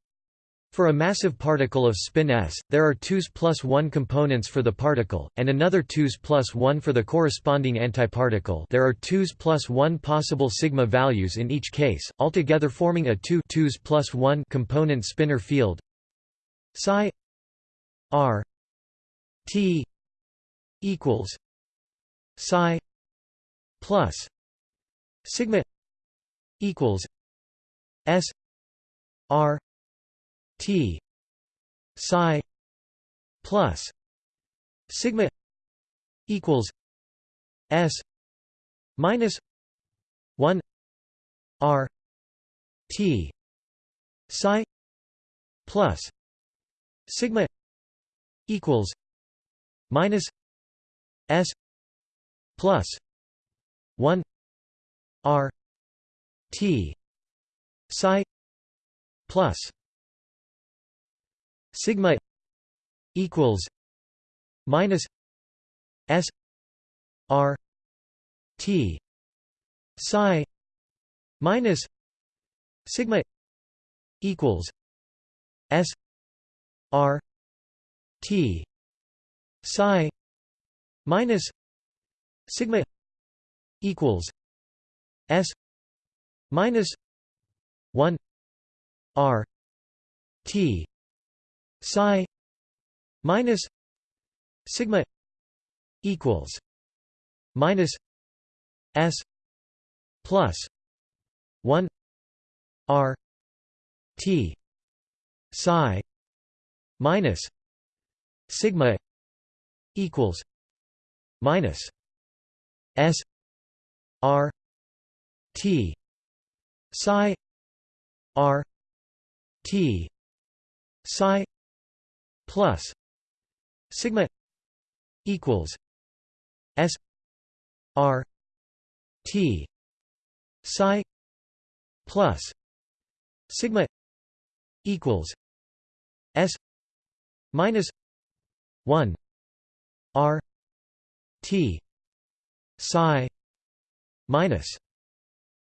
For a massive particle of spin s, there are 2s plus 1 components for the particle, and another 2s plus 1 for the corresponding antiparticle. There are 2s plus 1 possible sigma values in each case, altogether forming a 2 2s plus 1 component spinor field. Psi r t equals psi plus sigma equals s r T psi plus sigma equals S minus one R T psi plus sigma equals minus S plus one R T psi plus sigma equals minus s r t psi minus sigma equals s r t psi minus sigma equals s minus 1 r t psi minus sigma equals minus s plus 1 r t psi minus sigma equals minus s r t psi r t psi plus sigma equals s r t psi plus sigma equals s minus 1 r t psi minus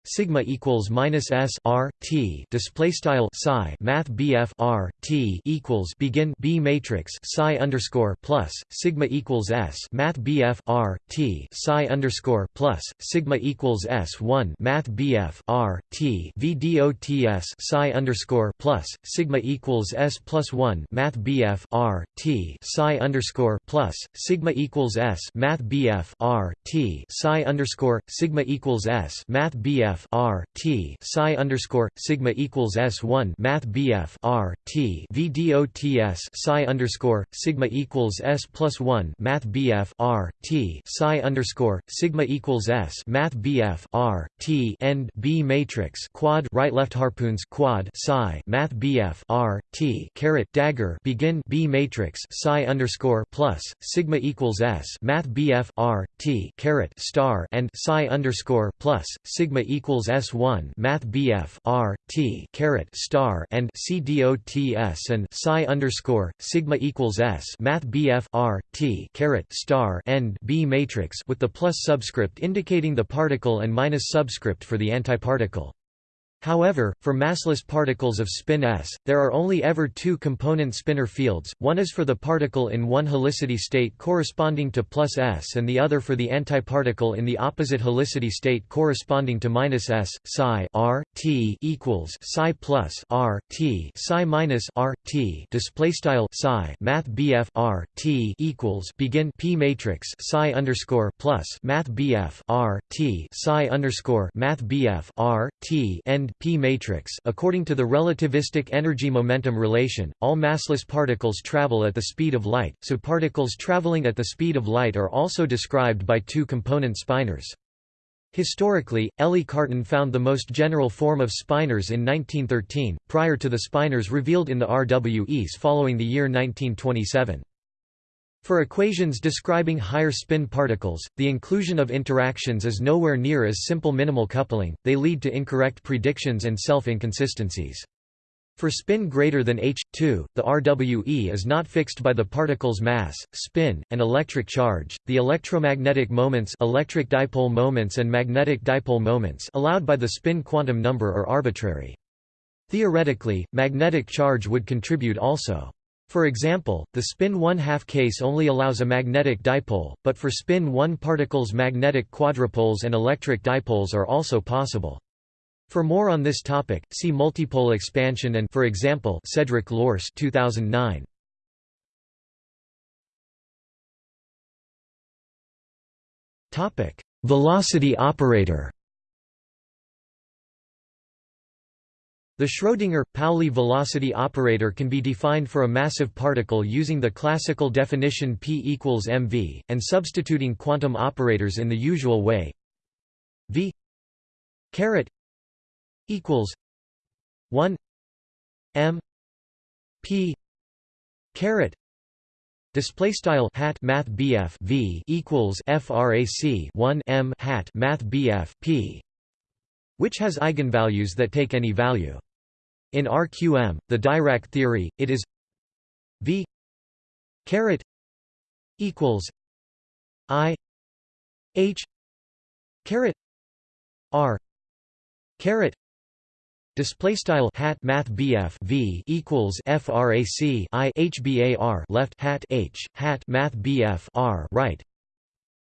sigma equals minus s r t. Display style psi math bf r t equals begin b matrix psi underscore plus sigma equals s math bf r t. Psi underscore plus sigma equals s one math bf r t. Vdots psi underscore plus sigma equals s plus one math bf r t. Psi underscore plus sigma equals s math bf r t. Psi underscore sigma equals s math bf BF R T psi underscore sigma equals S one Math BF R T psi underscore sigma equals S plus one Math BF R T psi underscore sigma equals S Math BF R T end B matrix quad right left harpoons quad psi Math BF R T caret dagger begin B matrix psi underscore plus sigma equals S Math BF R T caret star and psi underscore plus sigma equals equals S1 Math BF R T caret star and C dots and psi underscore sigma equals S Math BF R T caret star and B matrix with the plus subscript indicating the particle and minus subscript for the antiparticle. However, for massless particles of spin s, there are only ever two component spinor fields, one is for the particle in one helicity state corresponding to plus s and the other for the antiparticle in the opposite helicity state corresponding to minus s, psi r, t equals psi plus r, t psi minus r, t. Displaystyle psi math bf r, t equals begin p matrix psi underscore plus math bf r, t psi underscore math bf r, t end p matrix according to the relativistic energy-momentum relation, all massless particles travel at the speed of light, so particles traveling at the speed of light are also described by two component spinors. Historically, Élie Cartan found the most general form of spinors in 1913, prior to the spinors revealed in the RWEs following the year 1927. For equations describing higher spin particles, the inclusion of interactions is nowhere near as simple minimal coupling, they lead to incorrect predictions and self-inconsistencies. For spin greater than h2, the RWE is not fixed by the particle's mass, spin, and electric charge. The electromagnetic moments, electric dipole moments and magnetic dipole moments allowed by the spin quantum number are arbitrary. Theoretically, magnetic charge would contribute also. For example, the spin 1 half case only allows a magnetic dipole, but for spin 1 particles magnetic quadrupoles and electric dipoles are also possible. For more on this topic, see multipole expansion and for example, Cedric Lorce 2009. Topic: Velocity operator. The Schrödinger-Pauli velocity operator can be defined for a massive particle using the classical definition p equals mv, and substituting quantum operators in the usual way. V caret equals 1 m p caret Display style hat math BF V equals frac 1 m hat math BF P, which has eigenvalues that take any value. In RQM, the Dirac theory, it is V caret equals I H caret R caret Display style hat math BF V equals frac I HBAR left hat H hat math BF R right,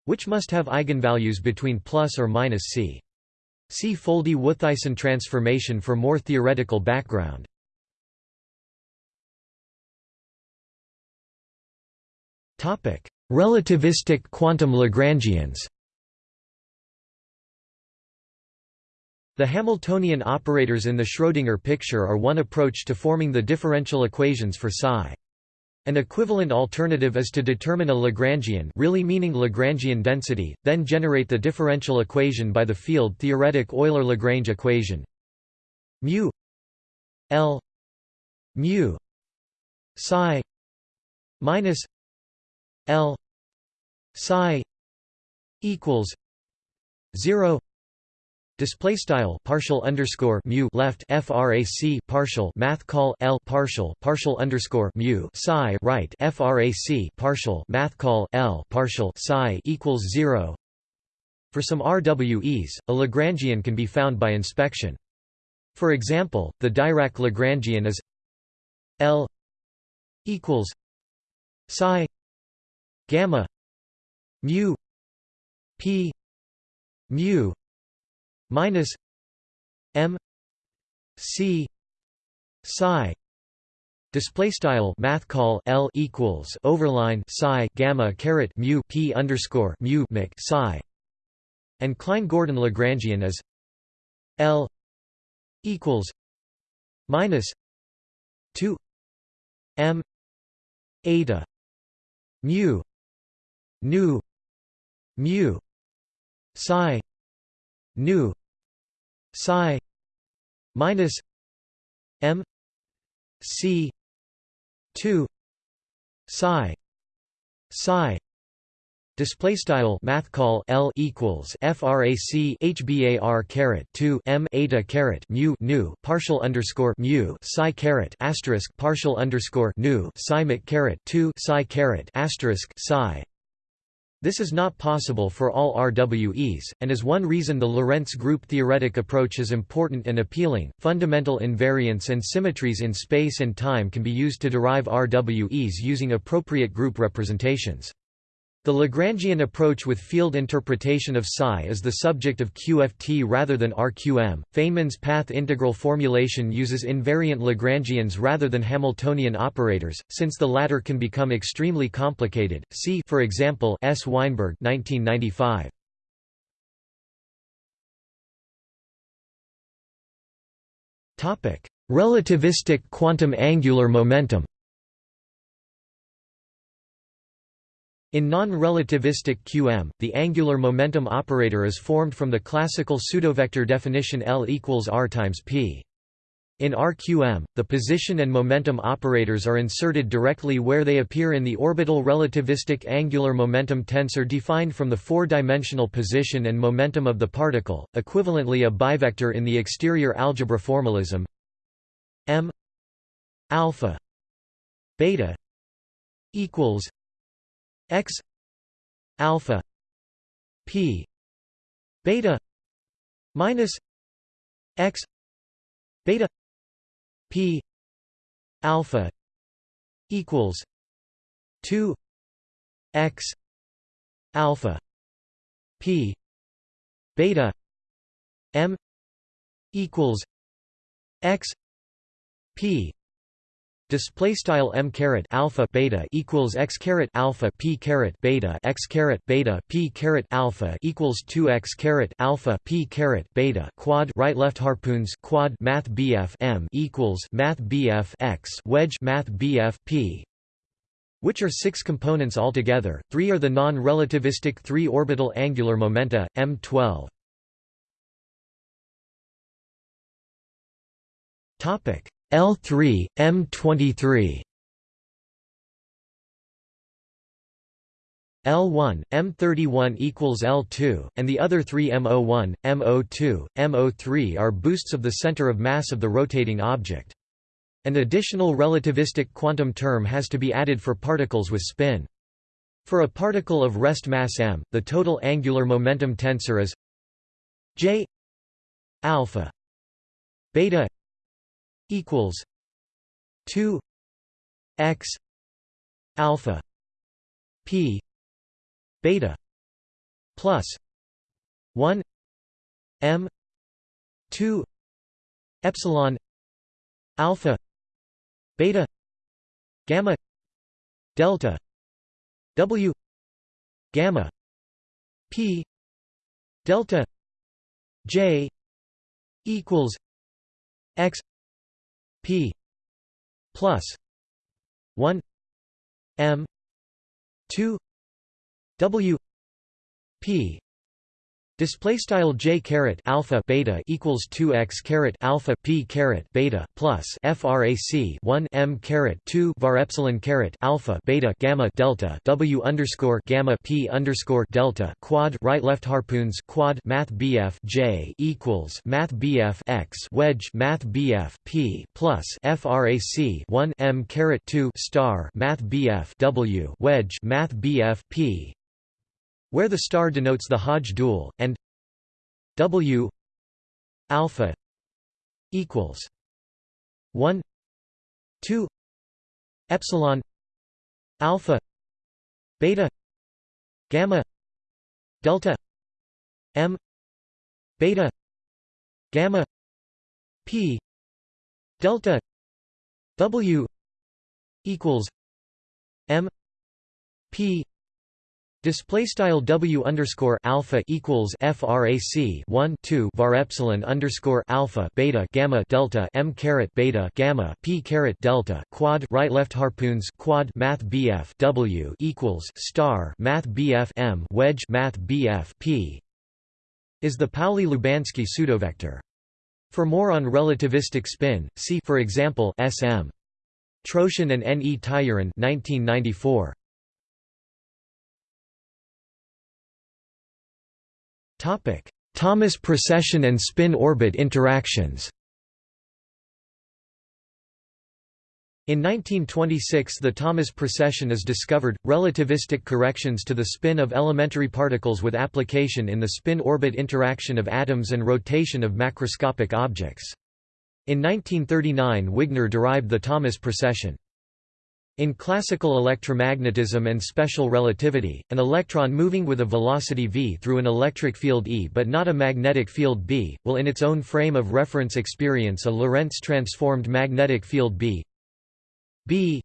which must have eigenvalues between plus or minus c. See Foldy-Wouthuysen transformation for more theoretical background. Topic: Relativistic quantum Lagrangians The Hamiltonian operators in the Schrödinger picture are one approach to forming the differential equations for psi. An equivalent alternative is to determine a Lagrangian really meaning Lagrangian density, then generate the differential equation by the field-theoretic Euler-Lagrange equation. Mu L mu psi minus L psi equals 0 Display style partial underscore mu left frac partial math call l partial partial underscore mu psi right frac partial math call l partial psi equals zero. For some RWEs, a Lagrangian can be found by inspection. For example, the Dirac Lagrangian is L equals psi gamma mu p mu minus m c psi Display style math call L equals overline psi gamma caret mu p underscore mu mic psi, and Klein-Gordon Lagrangian is L equals minus two m eta mu nu mu psi nu psi minus m c 2 psi psi Display style math call L equals frac hbar caret 2 m eta caret mu nu partial underscore mu psi caret asterisk partial underscore nu psi caret 2 psi caret asterisk psi This is not possible for all RWEs, and is one reason the Lorentz group theoretic approach is important and appealing. Fundamental invariants and symmetries in space and time can be used to derive RWEs using appropriate group representations. The Lagrangian approach with field interpretation of psi is the subject of QFT rather than RQM. Feynman's path integral formulation uses invariant Lagrangians rather than Hamiltonian operators, since the latter can become extremely complicated. See, for example, S. Weinberg, 1995. Topic: Relativistic quantum angular momentum. In non-relativistic QM, the angular momentum operator is formed from the classical pseudovector definition L equals r times p. In RQM, the position and momentum operators are inserted directly where they appear in the orbital relativistic angular momentum tensor defined from the four-dimensional position and momentum of the particle, equivalently a bivector in the exterior algebra formalism m alpha beta equals x alpha p beta minus x beta p alpha equals 2 x alpha p beta m equals x p Display style m caret alpha beta equals x caret alpha p caret beta x caret beta p caret alpha equals two x caret alpha p caret beta quad right left harpoons quad math bf m equals math bf x wedge math bf p which are six components altogether. Three are the non-relativistic three-orbital angular momenta m12. Topic L3, M23 L1, M31 equals L2, and the other three M01, M02, M03 are boosts of the center of mass of the rotating object. An additional relativistic quantum term has to be added for particles with spin. For a particle of rest mass m, the total angular momentum tensor is j alpha beta equals 2 x alpha p beta plus 1 m 2 epsilon alpha beta gamma delta w gamma p delta j equals x p plus 1 m 2 w p Display style j caret alpha beta equals 2 x caret alpha p caret beta plus frac 1 m caret 2 var epsilon caret alpha beta gamma delta w underscore gamma p underscore delta quad right left harpoons quad math bf j equals math bf x wedge math bf p plus frac 1 m caret 2 star math bf w wedge math bf p where the star denotes the Hodge dual, and W alpha equals 1 2 epsilon alpha beta gamma delta m beta gamma p delta w equals m p Display style W underscore alpha equals FRAC one two var epsilon underscore alpha beta gamma delta M caret beta gamma P caret delta quad right left harpoons quad Math BF W equals star Math BF M wedge Math BF P is the Pauli-Lubanski pseudovector. For more on relativistic spin, see for example SM. Troshin and N. E. Tyurin 1994. Thomas precession and spin orbit interactions In 1926 the Thomas precession is discovered, relativistic corrections to the spin of elementary particles with application in the spin-orbit interaction of atoms and rotation of macroscopic objects. In 1939 Wigner derived the Thomas precession. In classical electromagnetism and special relativity, an electron moving with a velocity v through an electric field E but not a magnetic field B, will in its own frame of reference experience a Lorentz transformed magnetic field B. B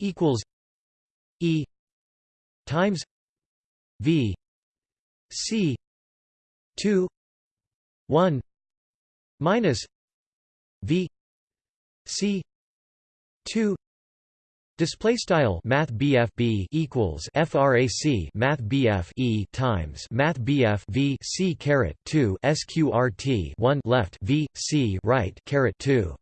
equals E times V C two one minus V C two Display style Math B equals FRAC Math E times Math V C caret two SQRT one left V C right caret two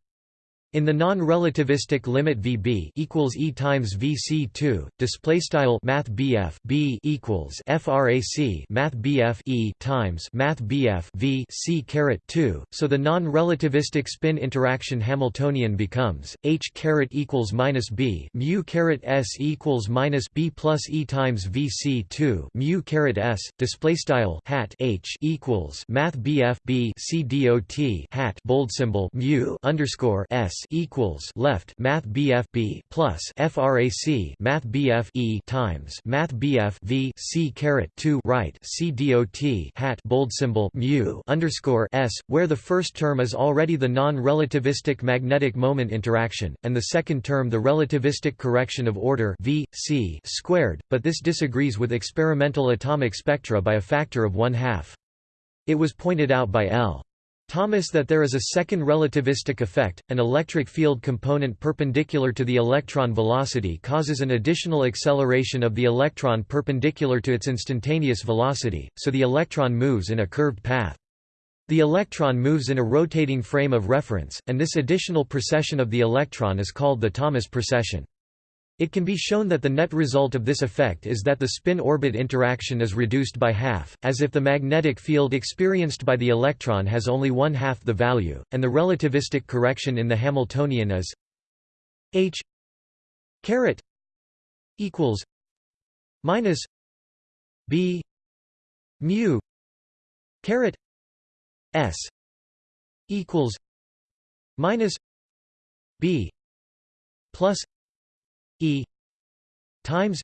in the non-relativistic limit VB equals E times VC2, display style Math BF B equals FRAC Math BF E times Math BF V C caret 2, so the non-relativistic spin interaction Hamiltonian becomes H caret equals minus B mu caret S equals minus B plus E times VC2 mu caret S display style hat H equals Math BF B C dot hat bold symbol mu underscore S equals left Math BF B plus FRAC Math BF E times Math BF V C caret two right C dot hat bold symbol mu underscore S, where the first term is already the non-relativistic magnetic moment interaction, and the second term the relativistic correction of order V C squared, but this disagrees with experimental atomic spectra by a factor of one half. It was pointed out by L. Thomas that there is a second relativistic effect, an electric field component perpendicular to the electron velocity causes an additional acceleration of the electron perpendicular to its instantaneous velocity, so the electron moves in a curved path. The electron moves in a rotating frame of reference, and this additional precession of the electron is called the Thomas precession. It can be shown that the net result of this effect is that the spin-orbit interaction is reduced by half, as if the magnetic field experienced by the electron has only one half the value, and the relativistic correction in the Hamiltonian is h caret equals minus b mu caret s equals minus b plus E times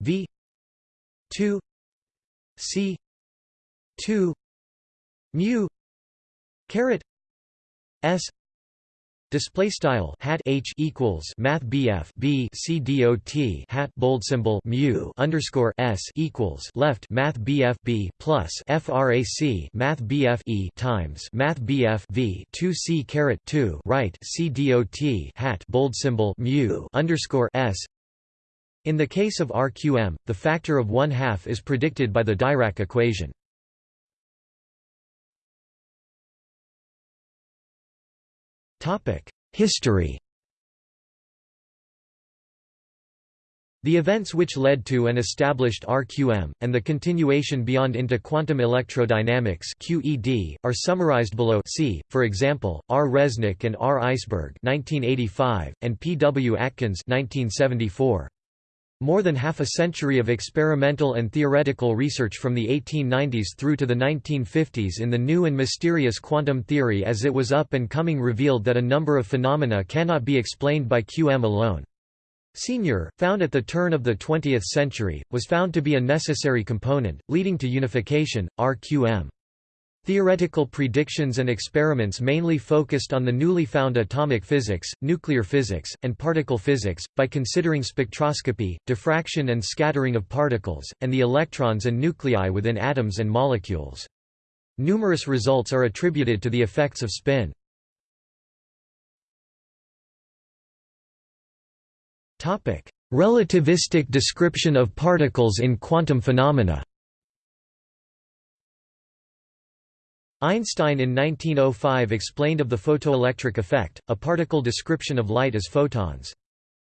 V two C two mu caret S Display style hat H equals Math BF B C dot hat bold symbol mu underscore S equals left Math BF B plus FRAC Math BF E times Math BF V two C caret two right C dot hat bold symbol mu underscore S in the case of RQM, the factor of one half is predicted by the Dirac equation. History The events which led to and established RQM, and the continuation beyond into quantum electrodynamics QED, are summarized below see, for example, R. Resnick and R. Eisberg 1985, and P. W. Atkins 1974. More than half a century of experimental and theoretical research from the 1890s through to the 1950s in the new and mysterious quantum theory as it was up and coming revealed that a number of phenomena cannot be explained by QM alone. Senior, found at the turn of the 20th century, was found to be a necessary component, leading to unification, RQM. Theoretical predictions and experiments mainly focused on the newly found atomic physics, nuclear physics, and particle physics, by considering spectroscopy, diffraction and scattering of particles, and the electrons and nuclei within atoms and molecules. Numerous results are attributed to the effects of spin. Relativistic description of particles in quantum phenomena Einstein in 1905 explained of the photoelectric effect, a particle description of light as photons.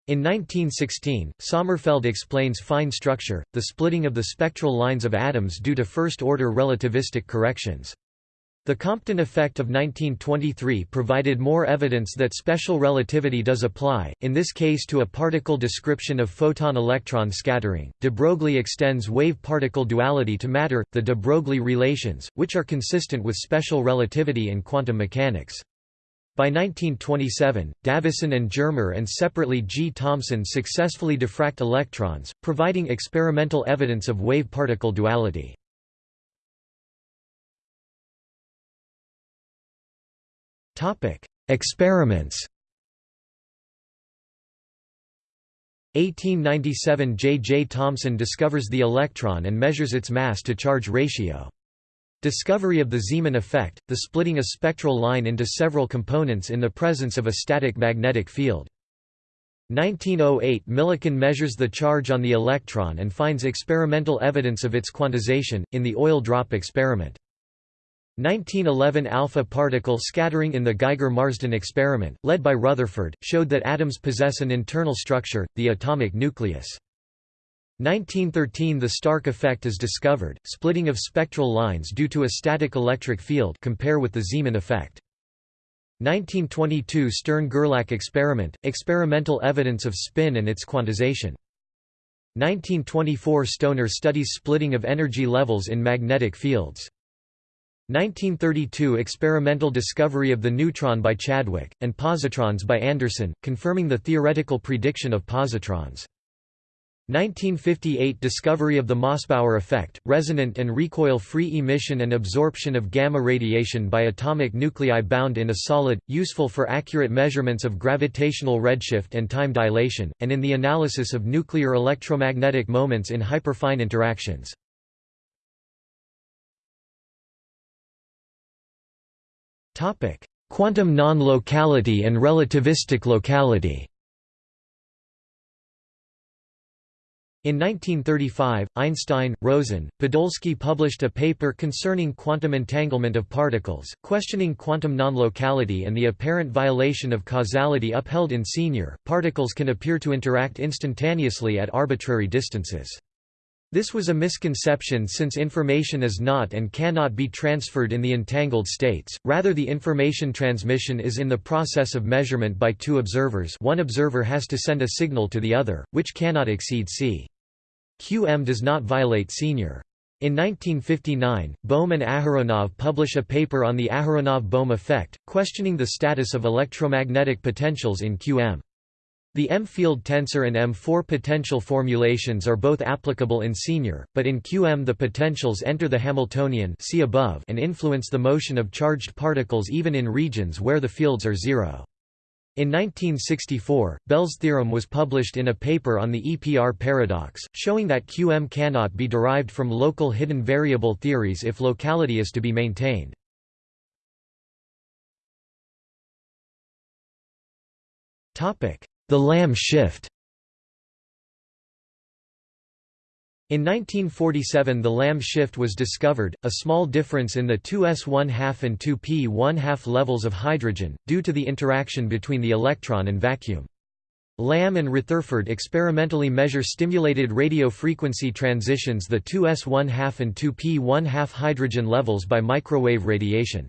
In 1916, Sommerfeld explains fine structure, the splitting of the spectral lines of atoms due to first-order relativistic corrections. The Compton effect of 1923 provided more evidence that special relativity does apply, in this case to a particle description of photon-electron scattering. De Broglie extends wave-particle duality to matter, the de Broglie relations, which are consistent with special relativity in quantum mechanics. By 1927, Davisson and Germer and separately G. Thomson successfully diffract electrons, providing experimental evidence of wave-particle duality. Experiments 1897 J. J. Thomson discovers the electron and measures its mass-to-charge ratio. Discovery of the Zeeman effect, the splitting a spectral line into several components in the presence of a static magnetic field. 1908 Millikan measures the charge on the electron and finds experimental evidence of its quantization, in the oil drop experiment. 1911 alpha particle scattering in the Geiger-Marsden experiment, led by Rutherford, showed that atoms possess an internal structure, the atomic nucleus. 1913 The Stark effect is discovered, splitting of spectral lines due to a static electric field compare with the Zeeman effect. 1922 Stern–Gerlach experiment, experimental evidence of spin and its quantization. 1924 Stoner studies splitting of energy levels in magnetic fields. 1932 experimental discovery of the neutron by Chadwick, and positrons by Anderson, confirming the theoretical prediction of positrons. 1958 discovery of the Mossbauer effect, resonant and recoil-free emission and absorption of gamma radiation by atomic nuclei bound in a solid, useful for accurate measurements of gravitational redshift and time dilation, and in the analysis of nuclear electromagnetic moments in hyperfine interactions. Quantum non-locality and relativistic locality In 1935, Einstein, Rosen, Podolsky published a paper concerning quantum entanglement of particles, questioning quantum non-locality and the apparent violation of causality upheld in Senior. Particles can appear to interact instantaneously at arbitrary distances. This was a misconception since information is not and cannot be transferred in the entangled states, rather the information transmission is in the process of measurement by two observers one observer has to send a signal to the other, which cannot exceed c. QM does not violate senior. In 1959, Bohm and Aharonov publish a paper on the Aharonov-Bohm effect, questioning the status of electromagnetic potentials in QM. The M-field tensor and M4 potential formulations are both applicable in senior, but in QM the potentials enter the Hamiltonian see above and influence the motion of charged particles even in regions where the fields are zero. In 1964, Bell's theorem was published in a paper on the EPR paradox, showing that QM cannot be derived from local hidden variable theories if locality is to be maintained. Topic: the Lamb shift In 1947 the Lamb shift was discovered, a small difference in the 2s1/2 and 2p1/2 levels of hydrogen, due to the interaction between the electron and vacuum. Lamb and Retherford experimentally measure stimulated radio frequency transitions the 2s1/2 and 2p1/2 hydrogen levels by microwave radiation.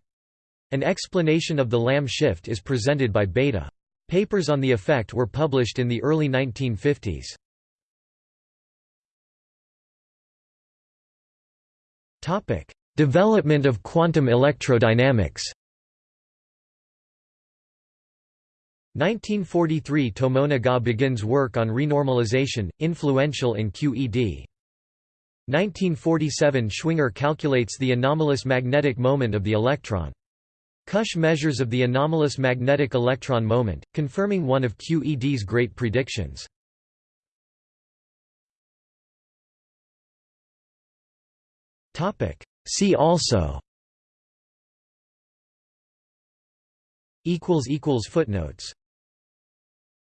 An explanation of the Lamb shift is presented by Bethe. Papers on the effect were published in the early 1950s. Topic: Development of quantum electrodynamics. 1943 Tomonaga begins work on renormalization, influential in QED. 1947 Schwinger calculates the anomalous magnetic moment of the electron. Kusch measures of the anomalous magnetic electron moment, confirming one of QED's great predictions. See also. Footnotes